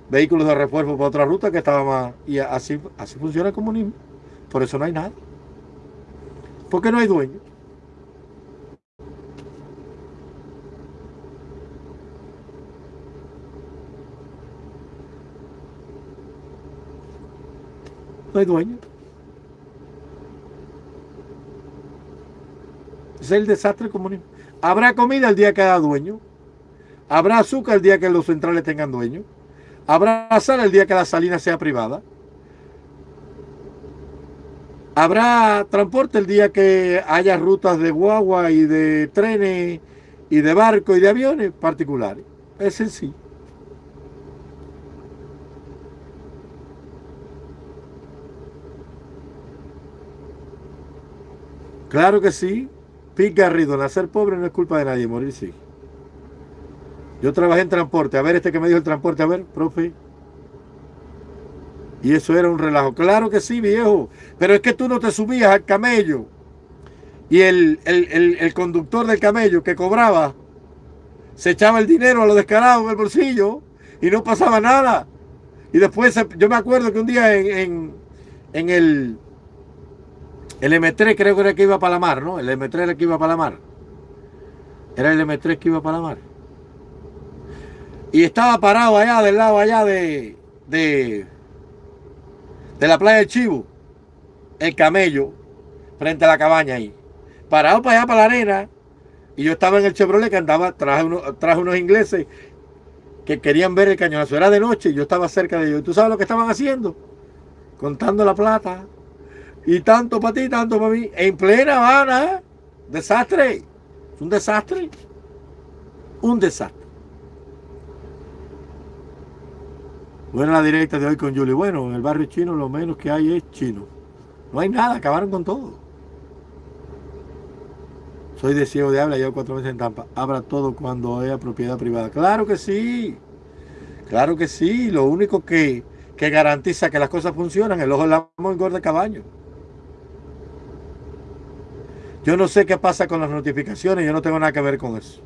vehículos de refuerzo para otra ruta que estaba más... Y así, así funciona el comunismo. Por eso no hay nada. Porque no hay dueño. No hay dueño. Es el desastre comunismo. Habrá comida el día que haya dueño. Habrá azúcar el día que los centrales tengan dueño. Habrá sal el día que la salina sea privada. Habrá transporte el día que haya rutas de guagua y de trenes y de barco y de aviones particulares. Es sencillo. Claro que sí. Pete Garrido, nacer pobre no es culpa de nadie, morir sí. Yo trabajé en transporte. A ver, este que me dijo el transporte, a ver, profe. Y eso era un relajo. Claro que sí, viejo. Pero es que tú no te subías al camello. Y el, el conductor del camello que cobraba se echaba el dinero a lo descarado en el bolsillo y no pasaba nada. Y después, yo me acuerdo que un día en, en, el, el M3 creo que era el que iba para la mar, ¿no? El M3 era el que iba para la mar. Era el M3 que iba para la mar. Y estaba parado allá, del lado allá de, de, de la playa del Chivo, el camello, frente a la cabaña ahí. Parado para allá, para la arena. Y yo estaba en el Chevrolet que andaba, traje, traje unos ingleses que querían ver el cañonazo. Era de noche y yo estaba cerca de ellos. ¿Y tú sabes lo que estaban haciendo? Contando la plata. Y tanto para ti, tanto para mí. En plena Habana. ¿eh? Desastre. Es un desastre. Un desastre. Bueno, la directa de hoy con Julie. Bueno, en el barrio chino lo menos que hay es chino. No hay nada, acabaron con todo. Soy de ciego de habla, llevo cuatro meses en Tampa. Abra todo cuando haya propiedad privada. Claro que sí. Claro que sí. Lo único que, que garantiza que las cosas funcionan, el ojo del amo engorda caballo. Yo no sé qué pasa con las notificaciones, yo no tengo nada que ver con eso.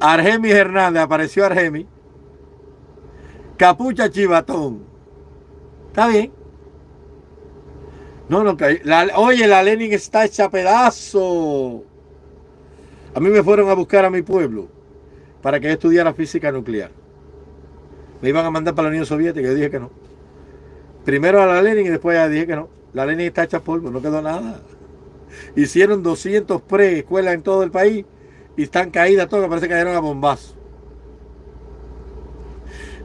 Argemis Hernández, apareció Argemis. Capucha Chivatón. Está bien. No, no, oye, la Lenin está hecha pedazo. A mí me fueron a buscar a mi pueblo para que yo estudiara física nuclear. Me iban a mandar para la Unión Soviética yo dije que no. Primero a la Lenin y después ya dije que no. La Lenin está hecha polvo, no quedó nada. Hicieron 200 pre-escuelas en todo el país y están caídas todas, parece que cayeron a bombazo.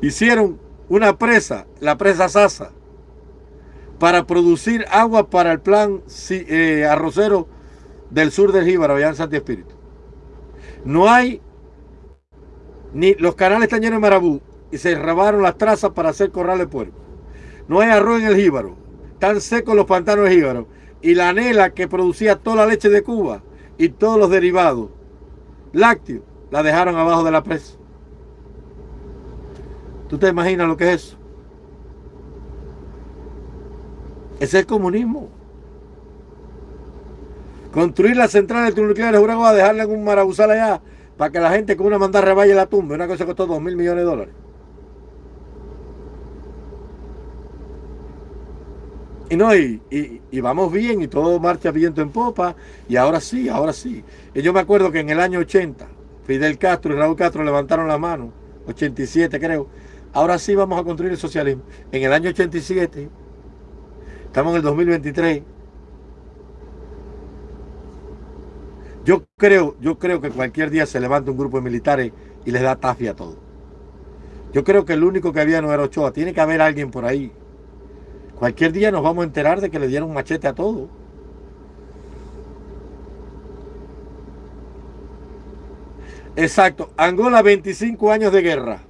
Hicieron una presa, la presa Sasa, para producir agua para el plan eh, arrocero del sur del Jíbaro, allá en Santi Espíritu. No hay, ni los canales están llenos de marabú y se robaron las trazas para hacer corral de puerco. No hay arroz en el Jíbaro, están secos los pantanos de Jíbaro. Y la anela que producía toda la leche de Cuba y todos los derivados lácteos, la dejaron abajo de la presa. ¿Tú te imaginas lo que es eso? Es el comunismo. Construir la central nucleares de a dejarle en un marabuzal allá para que la gente con una mandar reballe la tumba. Una cosa que costó dos mil millones de dólares. Y no, y, y, vamos bien y todo marcha viento en popa. Y ahora sí, ahora sí. Y yo me acuerdo que en el año 80, Fidel Castro y Raúl Castro levantaron la mano, 87 creo. Ahora sí vamos a construir el socialismo. En el año 87, estamos en el 2023. Yo creo, yo creo que cualquier día se levanta un grupo de militares y les da tafia a todo. Yo creo que el único que había no era Ochoa. Tiene que haber alguien por ahí Cualquier día nos vamos a enterar de que le dieron machete a todo. Exacto. Angola, 25 años de guerra.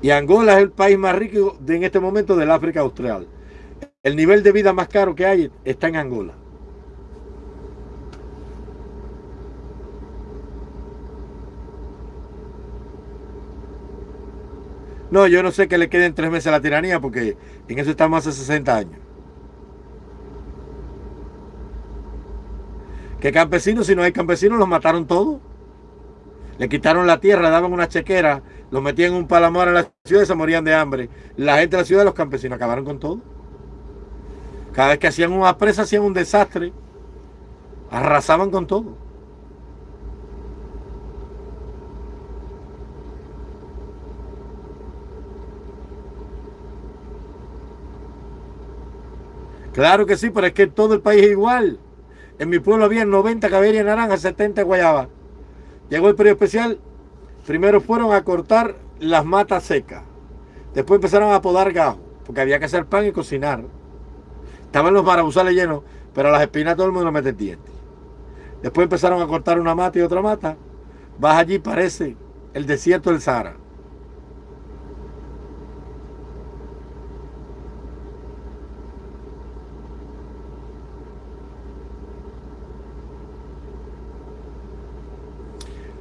Y Angola es el país más rico en este momento del África Austral. El nivel de vida más caro que hay está en Angola. No, yo no sé que le queden tres meses a la tiranía porque en eso estamos hace 60 años. ¿Qué campesinos? Si no hay campesinos, los mataron todos. Le quitaron la tierra, daban una chequera, los metían en un palamar en la ciudad y se morían de hambre. La gente de la ciudad, los campesinos, acabaron con todo. Cada vez que hacían una presa, hacían un desastre. Arrasaban con todo. Claro que sí, pero es que todo el país es igual. En mi pueblo había 90 caballerías naranja, 70 guayaba. Llegó el periodo especial. Primero fueron a cortar las matas secas. Después empezaron a podar gajo, porque había que hacer pan y cocinar. Estaban los marabuzales llenos, pero a las espinas todo el mundo mete dientes. Después empezaron a cortar una mata y otra mata. Vas allí, parece el desierto del Sahara.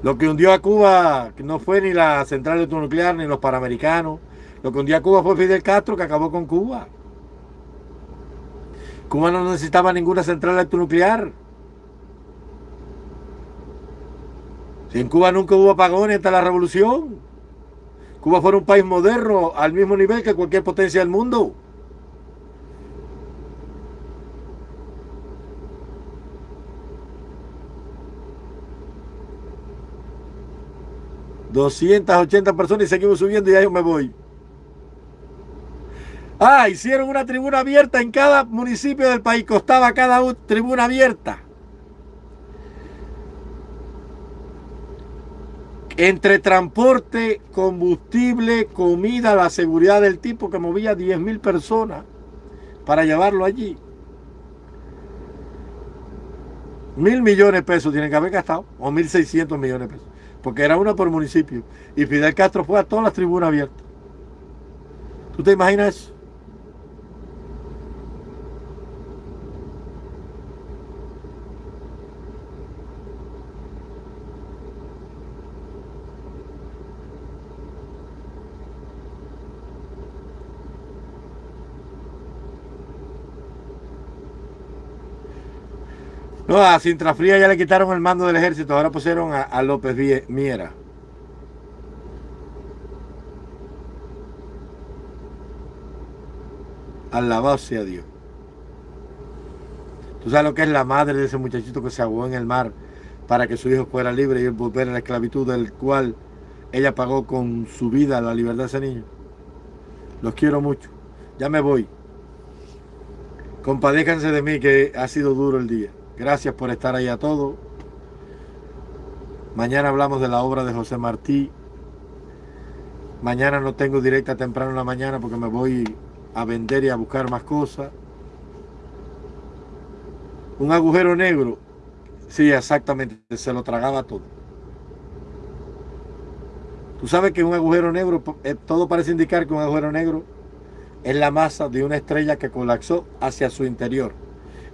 Lo que hundió a Cuba no fue ni la central electronuclear ni los panamericanos. Lo que hundió a Cuba fue Fidel Castro que acabó con Cuba. Cuba no necesitaba ninguna central electronuclear. Si en Cuba nunca hubo apagones hasta la revolución. Cuba fue un país moderno al mismo nivel que cualquier potencia del mundo. 280 personas y seguimos subiendo y ya yo me voy. Ah, hicieron una tribuna abierta en cada municipio del país. Costaba cada tribuna abierta. Entre transporte, combustible, comida, la seguridad del tipo que movía 10 mil personas para llevarlo allí. Mil millones de pesos tienen que haber gastado, o mil seiscientos millones de pesos porque era una por municipio. Y Fidel Castro fue a todas las tribunas abiertas. ¿Tú te imaginas eso? No, a Sintra Fría ya le quitaron el mando del ejército, ahora pusieron a, López Miera. Alabado sea Dios. Tú sabes lo que es la madre de ese muchachito que se ahogó en el mar para que su hijo fuera libre y volver a la esclavitud del cual ella pagó con su vida la libertad de ese niño. Los quiero mucho. Ya me voy. Compadéjanse de mí que ha sido duro el día. Gracias por estar ahí a todos. Mañana hablamos de la obra de José Martí. Mañana no tengo directa temprano en la mañana porque me voy a vender y a buscar más cosas. Un agujero negro. Sí, exactamente. Se lo tragaba todo. Tú sabes que un agujero negro, eh, todo parece indicar que un agujero negro es la masa de una estrella que colapsó hacia su interior.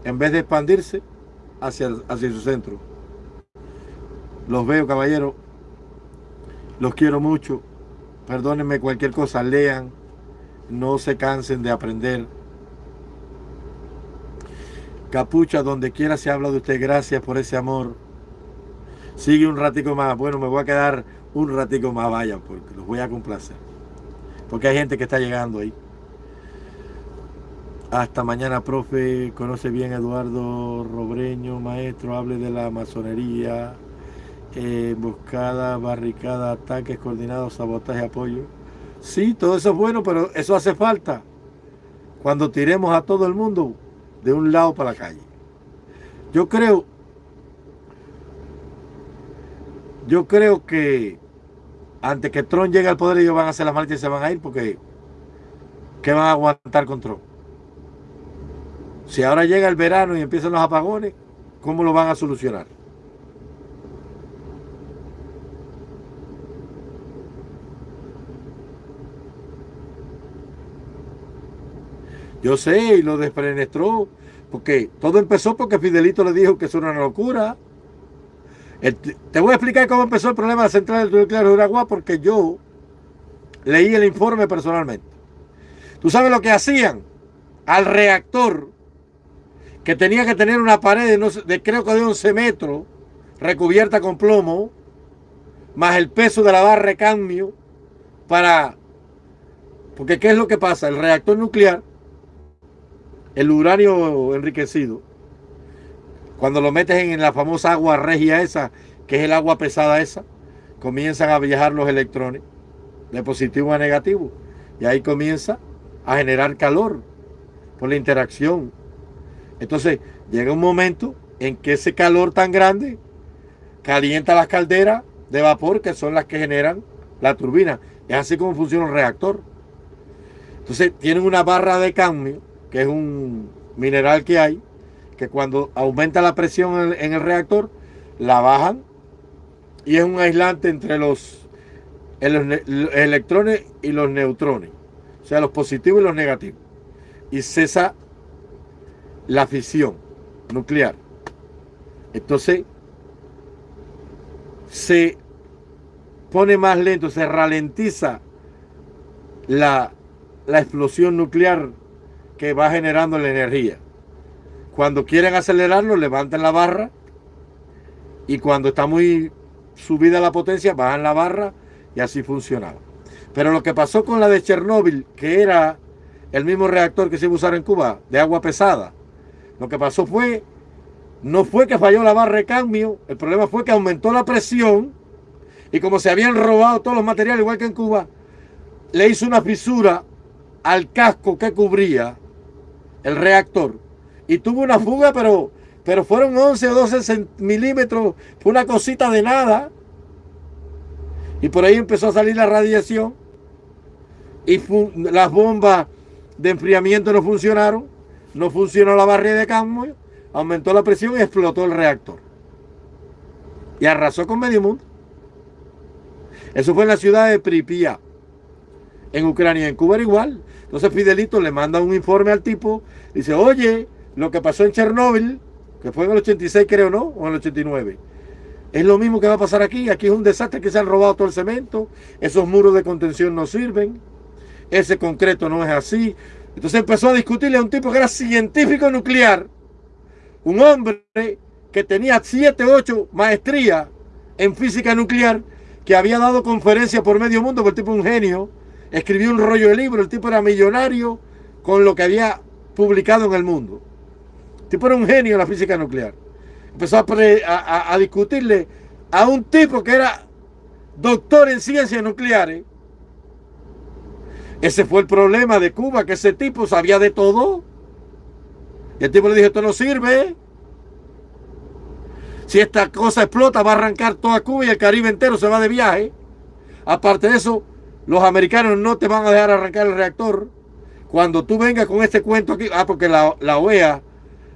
En vez de expandirse, hacia, hacia su centro. Los veo, caballero. Los quiero mucho. Perdónenme cualquier cosa. Lean. No se cansen de aprender. Capucha, donde quiera se habla de usted. Gracias por ese amor. Sigue un ratico más. Bueno, me voy a quedar un ratico más. Vaya, porque los voy a complacer. Porque hay gente que está llegando ahí. Hasta mañana, profe. Conoce bien Eduardo Robreño, maestro. Hable de la masonería. Eh, buscada, barricada, ataques coordinados, sabotaje, apoyo. Sí, todo eso es bueno, pero eso hace falta cuando tiremos a todo el mundo de un lado para la calle. Yo creo, yo creo que antes que Trump llegue al poder ellos van a hacer las marchas y se van a ir porque ¿qué van a aguantar con Trump? Si ahora llega el verano y empiezan los apagones, ¿cómo lo van a solucionar? Yo sé, y lo desprenestró, porque todo empezó porque Fidelito le dijo que eso era una locura. te voy a explicar cómo empezó el problema de la central nuclear de Uruguay, porque yo leí el informe personalmente. ¿Tú sabes lo que hacían? Al reactor que tenía que tener una pared de, de creo que de 11 metros, recubierta con plomo, más el peso de la barra de cambio, para... Porque ¿qué es lo que pasa? El reactor nuclear el uranio enriquecido, cuando lo metes en la famosa agua regia esa, que es el agua pesada esa, comienzan a viajar los electrones de positivo a negativo. Y ahí comienza a generar calor por la interacción. Entonces llega un momento en que ese calor tan grande calienta las calderas de vapor que son las que generan la turbina. Es así como funciona un reactor. Entonces tienen una barra de cambio que es un mineral que hay, que cuando aumenta la presión en el, reactor, la bajan y es un aislante entre los, electrones y los neutrones, o sea, los positivos y los negativos. Y cesa la fisión nuclear. Entonces, se pone más lento, se ralentiza la, la explosión nuclear que va generando la energía. Cuando quieren acelerarlo, levantan la barra y cuando está muy subida la potencia, bajan la barra y así funcionaba. Pero lo que pasó con la de Chernóbil, que era el mismo reactor que se iba a usar en Cuba, de agua pesada, lo que pasó fue, no fue que falló la barra de cambio, el problema fue que aumentó la presión y como se habían robado todos los materiales, igual que en Cuba, le hizo una fisura al casco que cubría el reactor, y tuvo una fuga, pero, pero fueron 11 o 12 milímetros, fue una cosita de nada. Y por ahí empezó a salir la radiación y las bombas de enfriamiento no funcionaron, no funcionó la barrera de cambio, aumentó la presión y explotó el reactor. Y arrasó con medio mundo. Eso fue en la ciudad de Pripyat, en Ucrania. En Cuba era igual. Entonces Fidelito le manda un informe al tipo, dice, oye, lo que pasó en Chernóbil, que fue en el 86 creo, ¿no? O en el 89. Es lo mismo que va a pasar aquí. Aquí es un desastre que se han robado todo el cemento. Esos muros de contención no sirven. Ese concreto no es así. Entonces empezó a discutirle a un tipo que era científico nuclear. Un hombre que tenía 7, 8 maestrías en física nuclear, que había dado conferencias por medio mundo, porque el tipo es un genio escribió un rollo de libro, el tipo era millonario con lo que había publicado en el mundo. El tipo era un genio en la física nuclear. Empezó a, a discutirle a un tipo que era doctor en ciencias nucleares. Ese fue el problema de Cuba, que ese tipo sabía de todo. Y el tipo le dijo, esto no sirve. Si esta cosa explota, va a arrancar toda Cuba y el Caribe entero se va de viaje. Aparte de eso, los americanos no te van a dejar arrancar el reactor. Cuando tú vengas con este cuento aquí, ah, porque la, OEA,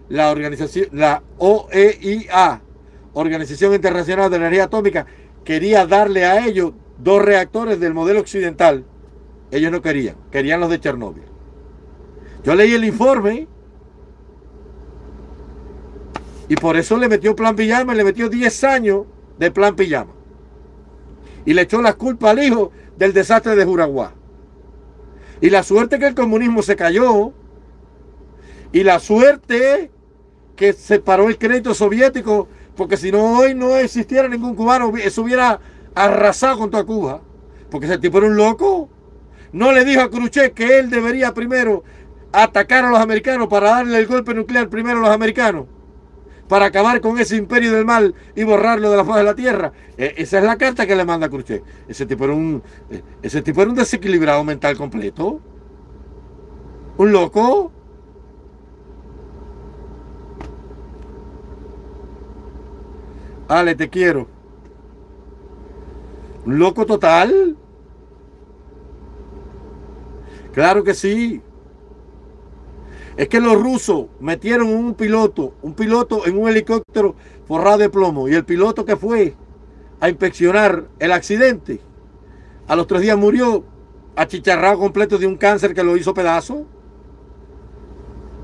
la organización, la OEIA, Organización Internacional de Energía Atómica, quería darle a ellos dos reactores del modelo occidental. Ellos no querían, querían los de Chernóbil. Yo leí el informe y por eso le metió plan pijama, le metió 10 años de plan pijama. Y le echó la culpa al hijo del desastre de Juraguá. Y la suerte que el comunismo se cayó. Y la suerte que se paró el crédito soviético. Porque si no hoy no existiera ningún cubano, eso hubiera arrasado con toda Cuba. Porque ese tipo era un loco. No le dijo a Khrushchev que él debería primero atacar a los americanos para darle el golpe nuclear primero a los americanos para acabar con ese imperio del mal y borrarlo de la faz de la tierra. E, esa es la carta que le manda Khrushchev. Ese tipo era un, e, ese tipo era un desequilibrado mental completo. Un loco. Ale, te quiero. Un loco total. Claro que sí es que los rusos metieron un piloto, un piloto en un helicóptero forrado de plomo y el piloto que fue a inspeccionar el accidente, a los tres días murió achicharrado completo de un cáncer que lo hizo pedazo.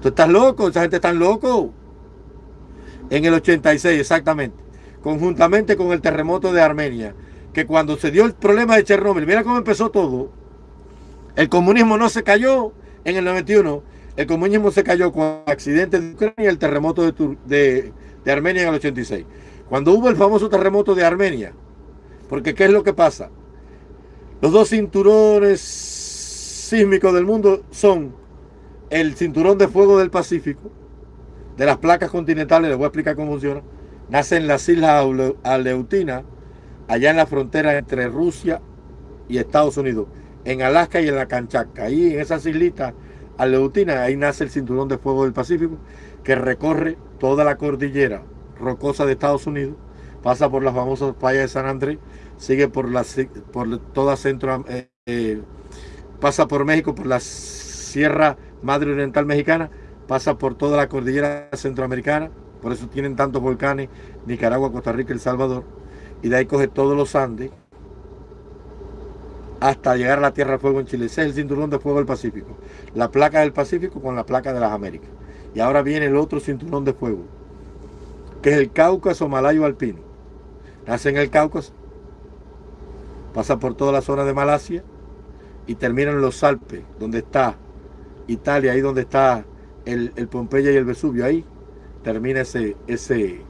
Tú estás loco, esa gente está loco. En el 86, exactamente. Conjuntamente con el terremoto de Armenia. Que cuando se dio el problema de Chernóbil, mira cómo empezó todo. El comunismo no se cayó en el 91. El comunismo se cayó con el accidente de Ucrania y el terremoto de, de Armenia en el 86. Cuando hubo el famoso terremoto de Armenia, porque ¿qué es lo que pasa? Los dos cinturones sísmicos del mundo son el cinturón de fuego del Pacífico, de las placas continentales, les voy a explicar cómo funciona, nace en las islas Aleutinas, allá en la frontera entre Rusia y Estados Unidos, en Alaska y en la Kanchatka. Ahí en esas islitas Aleutinas, ahí nace el cinturón de fuego del Pacífico, que recorre toda la cordillera rocosa de Estados Unidos, pasa por las famosas playas de San Andrés, sigue por, la, por toda Centro, eh, eh, pasa por México, por la Sierra Madre Oriental Mexicana, pasa por toda la cordillera centroamericana, por eso tienen tantos volcanes, Nicaragua, Costa Rica, El Salvador, y de ahí coge todos los Andes hasta llegar a la Tierra de Fuego en Chile. Ese es el cinturón de fuego del Pacífico. La placa del Pacífico con la placa de las Américas. Y ahora viene el otro cinturón de fuego, que es el Cáucaso Malayo Alpino. Nace en el Cáucaso, pasa por toda la zona de Malasia y termina en los Alpes, donde está Italia, ahí donde está el, Pompeya y el Vesubio, ahí termina ese, ese,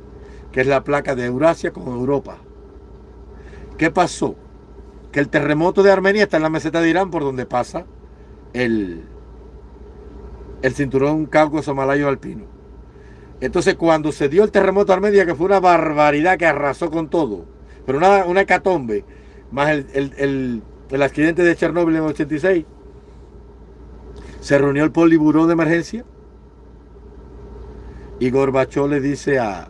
que es la placa de Eurasia con Europa. ¿Qué pasó? Que el terremoto de Armenia está en la meseta de Irán por donde pasa el, el cinturón Cáucaso Malayo Alpino. Entonces cuando se dio el terremoto de Armenia, que fue una barbaridad que arrasó con todo, pero una, una hecatombe, más el, accidente de Chernóbil en el 86, se reunió el poliburó de emergencia y Gorbachov le dice a,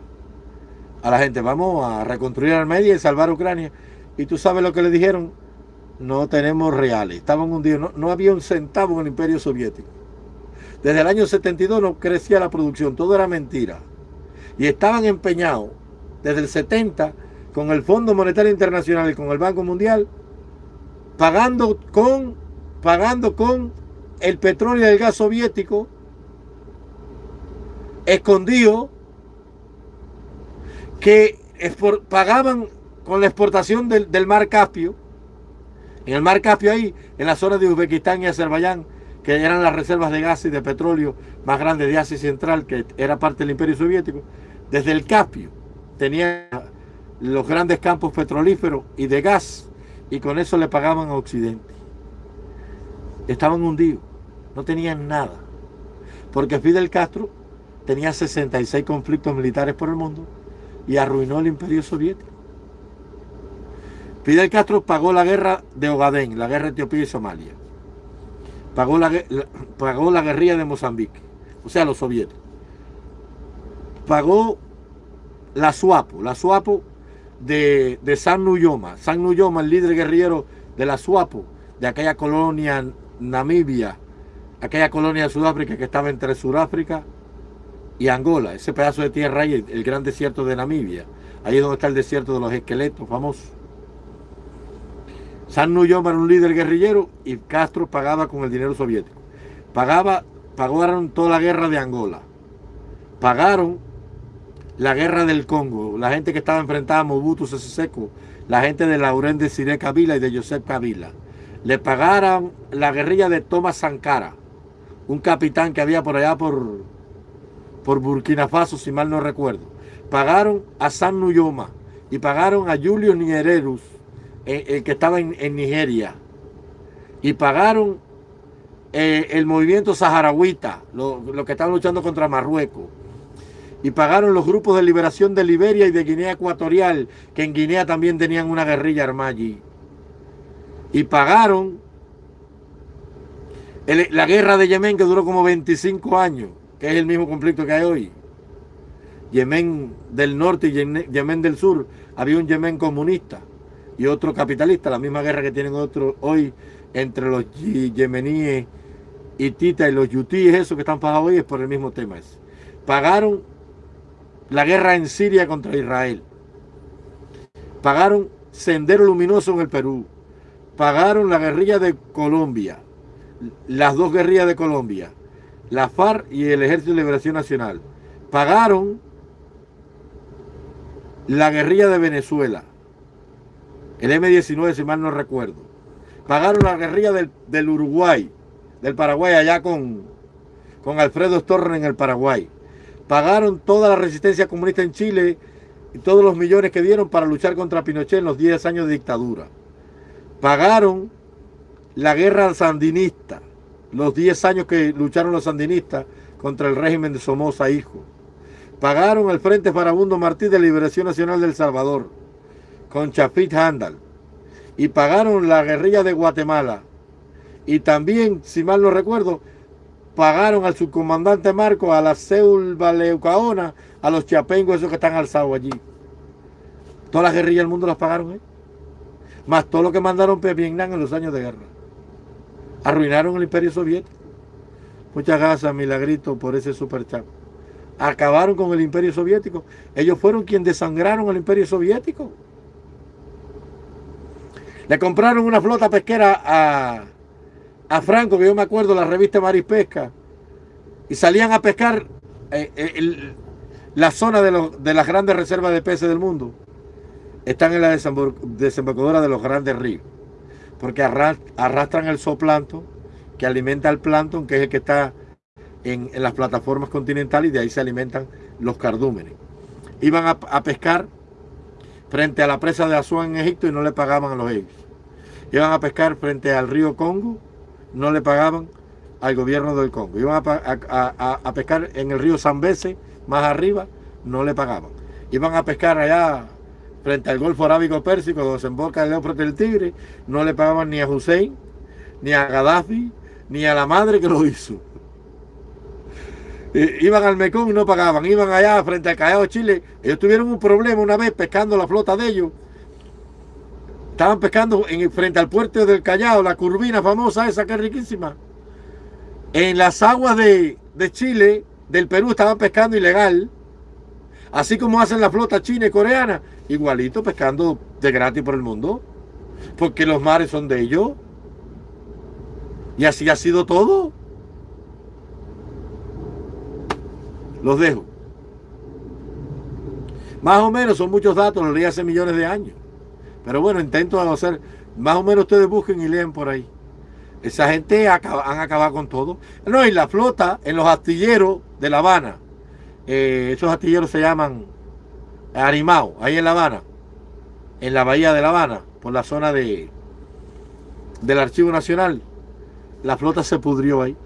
a la gente, vamos a reconstruir Armenia y salvar Ucrania. Y tú sabes lo que le dijeron, no tenemos reales, estaban hundidos, no, no había un centavo en el imperio soviético. Desde el año 72 no crecía la producción, todo era mentira. Y estaban empeñados desde el 70 con el Fondo Monetario Internacional y con el Banco Mundial, pagando con, pagando con el petróleo y el gas soviético escondido que pagaban con la exportación del, mar Caspio. En el mar Caspio ahí, en la zona de Uzbekistán y Azerbaiyán, que eran las reservas de gas y de petróleo más grandes de Asia Central, que era parte del Imperio Soviético, desde el Caspio tenía los grandes campos petrolíferos y de gas, y con eso le pagaban a Occidente. Estaban hundidos, no tenían nada, porque Fidel Castro tenía 66 conflictos militares por el mundo y arruinó el Imperio Soviético. Fidel Castro pagó la guerra de Ogadén, la guerra de Etiopía y Somalia pagó la, pagó la guerrilla de Mozambique, o sea, los soviéticos. Pagó la SUAPO, la SUAPO de, de San Nuyoma. San Nuyoma, el líder guerrillero de la SUAPO, de aquella colonia Namibia, aquella colonia de Sudáfrica que estaba entre Sudáfrica y Angola, ese pedazo de tierra ahí, el gran desierto de Namibia. Ahí es donde está el desierto de los esqueletos famosos. San Nuyoma era un líder guerrillero y Castro pagaba con el dinero soviético. Pagaba, pagaron toda la guerra de Angola. Pagaron la guerra del Congo, la gente que estaba enfrentada a Mobutu Sese la gente de Laurent de Siré Kabila y de Josep Kabila. Le pagaron la guerrilla de Thomas Sankara, un capitán que había por allá por, por Burkina Faso, si mal no recuerdo. Pagaron a San Nuyoma y pagaron a Julio Nyererus, el que estaba en, Nigeria. Y pagaron eh, el movimiento saharauita, lo, que estaban luchando contra Marruecos, y pagaron los grupos de liberación de Liberia y de Guinea Ecuatorial, que en Guinea también tenían una guerrilla armada allí, y pagaron la guerra de Yemen que duró como 25 años, que es el mismo conflicto que hay hoy. Yemen del norte y Yemen del sur, había un Yemen comunista y otro capitalista, la misma guerra que tienen otros hoy entre los yemeníes, Tita y los yutíes, eso que están pagados hoy es por el mismo tema. Pagaron la guerra en Siria contra Israel. Pagaron Sendero Luminoso en el Perú. Pagaron la guerrilla de Colombia. Las dos guerrillas de Colombia. la FARC y el Ejército de Liberación Nacional. Pagaron la guerrilla de Venezuela, el M-19 si mal no recuerdo. Pagaron la guerrilla del, Uruguay, del Paraguay allá con, con Alfredo Storren en el Paraguay. Pagaron toda la resistencia comunista en Chile y todos los millones que dieron para luchar contra Pinochet en los 10 años de dictadura. Pagaron la guerra sandinista, los 10 años que lucharon los sandinistas contra el régimen de Somoza Hijo. Pagaron el Frente Farabundo Martí de Liberación Nacional del Salvador, con Chafit Handal. Y pagaron la guerrilla de Guatemala. Y también, si mal no recuerdo, pagaron al subcomandante Marco, a la Seul Baleucaona, a los chiapengos esos que están alzados allí. Todas las guerrillas del mundo las pagaron, ¿eh? Más todo lo que mandaron a Vietnam en los años de guerra. Arruinaron el imperio soviético. Muchas gracias, Milagrito, por ese super chat. Acabaron con el imperio soviético. Ellos fueron quienes desangraron el imperio soviético. Le compraron una flota pesquera a, a Franco, que yo me acuerdo, la revista Marispesca. Y salían a pescar eh, eh, la zona de, de las grandes reservas de peces del mundo. Están en la desembocadura de los grandes ríos porque arrastran el zooplancton que alimenta el plancton, que es el que está en, las plataformas continentales y de ahí se alimentan los cardúmenes. Iban a, pescar frente a la presa de Asuán en Egipto y no le pagaban a los egipcios. Iban a pescar frente al río Congo, no le pagaban al gobierno del Congo. Iban a, pescar en el río Zambeze, más arriba, no le pagaban. Iban a pescar allá frente al Golfo Arábico Pérsico, donde se emboca el Éufrates del Tigre, no le pagaban ni a Hussein, ni a Gaddafi, ni a la madre que lo hizo. Iban al Mekong y no pagaban, iban allá frente al Callao Chile. Ellos tuvieron un problema una vez pescando la flota de ellos. Estaban pescando en, frente al puerto del Callao, la curvina famosa esa que es riquísima. En las aguas de, de Chile, del Perú, estaban pescando ilegal. Así como hacen la flota china y coreana, igualito pescando de gratis por el mundo. Porque los mares son de ellos. Y así ha sido todo. Los dejo. Más o menos son muchos datos, los leí hace millones de años. Pero bueno, intento hacer, más o menos ustedes busquen y leen por ahí. Esa gente han acabado con todo. No, y la flota en los astilleros de La Habana. Eh, esos astilleros se llaman Arimao, ahí en La Habana, en la bahía de La Habana, por la zona de del Archivo Nacional, la flota se pudrió ahí.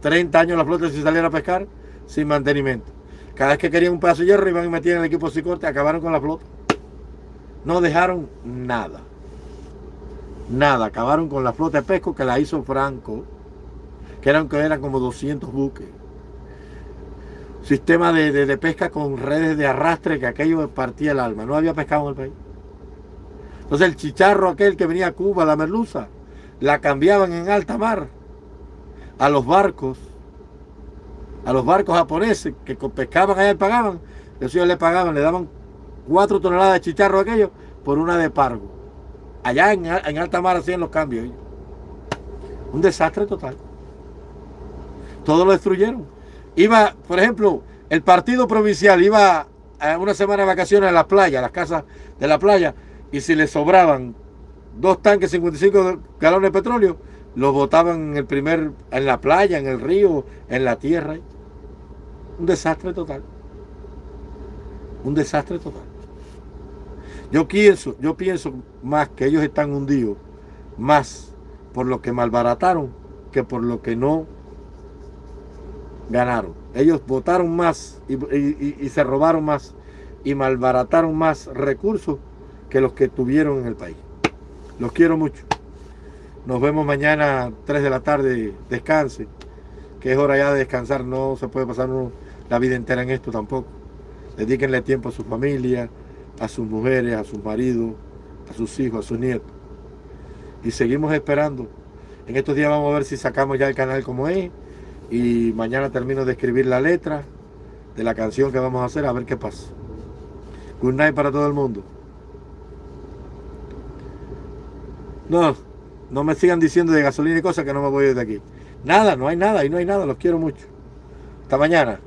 30 años la flota sin salir a pescar, sin mantenimiento. Cada vez que querían un pedazo de hierro iban y metían el equipo Sicorte, acabaron con la flota. No dejaron nada. Nada, acabaron con la flota de pesco que la hizo Franco, que eran, que eran como 200 buques sistema de, pesca con redes de arrastre que aquello partía el alma. No había pescado en el país. Entonces el chicharro aquel que venía a Cuba, la merluza, la cambiaban en alta mar a los barcos, a los barcos japoneses que pescaban allá y pagaban. Ellos le pagaban, le daban cuatro toneladas de chicharro aquello por una de pargo. Allá en, en alta mar hacían los cambios. Un desastre total. Todo lo destruyeron. Iba, por ejemplo, el partido provincial iba a una semana de vacaciones a la playa, a las casas de la playa, y si le sobraban dos tanques 55 galones de petróleo, los botaban en el primer, en la playa, en el río, en la tierra. Un desastre total. Un desastre total. Yo pienso, yo pienso más que ellos están hundidos, más por lo que malbarataron que por lo que no ganaron. Ellos votaron más y, se robaron más y malbarataron más recursos que los que tuvieron en el país. Los quiero mucho. Nos vemos mañana 3 de la tarde. Descanse, que es hora ya de descansar. No se puede pasar la vida entera en esto tampoco. Dedíquenle tiempo a su familia, a sus mujeres, a sus maridos, a sus hijos, a sus nietos. Y seguimos esperando. En estos días vamos a ver si sacamos ya el canal como es y mañana termino de escribir la letra de la canción que vamos a hacer, a ver qué pasa. Good night para todo el mundo. No, no me sigan diciendo de gasolina y cosas que no me voy de aquí. Nada, no hay nada, y no hay nada, los quiero mucho. Hasta mañana.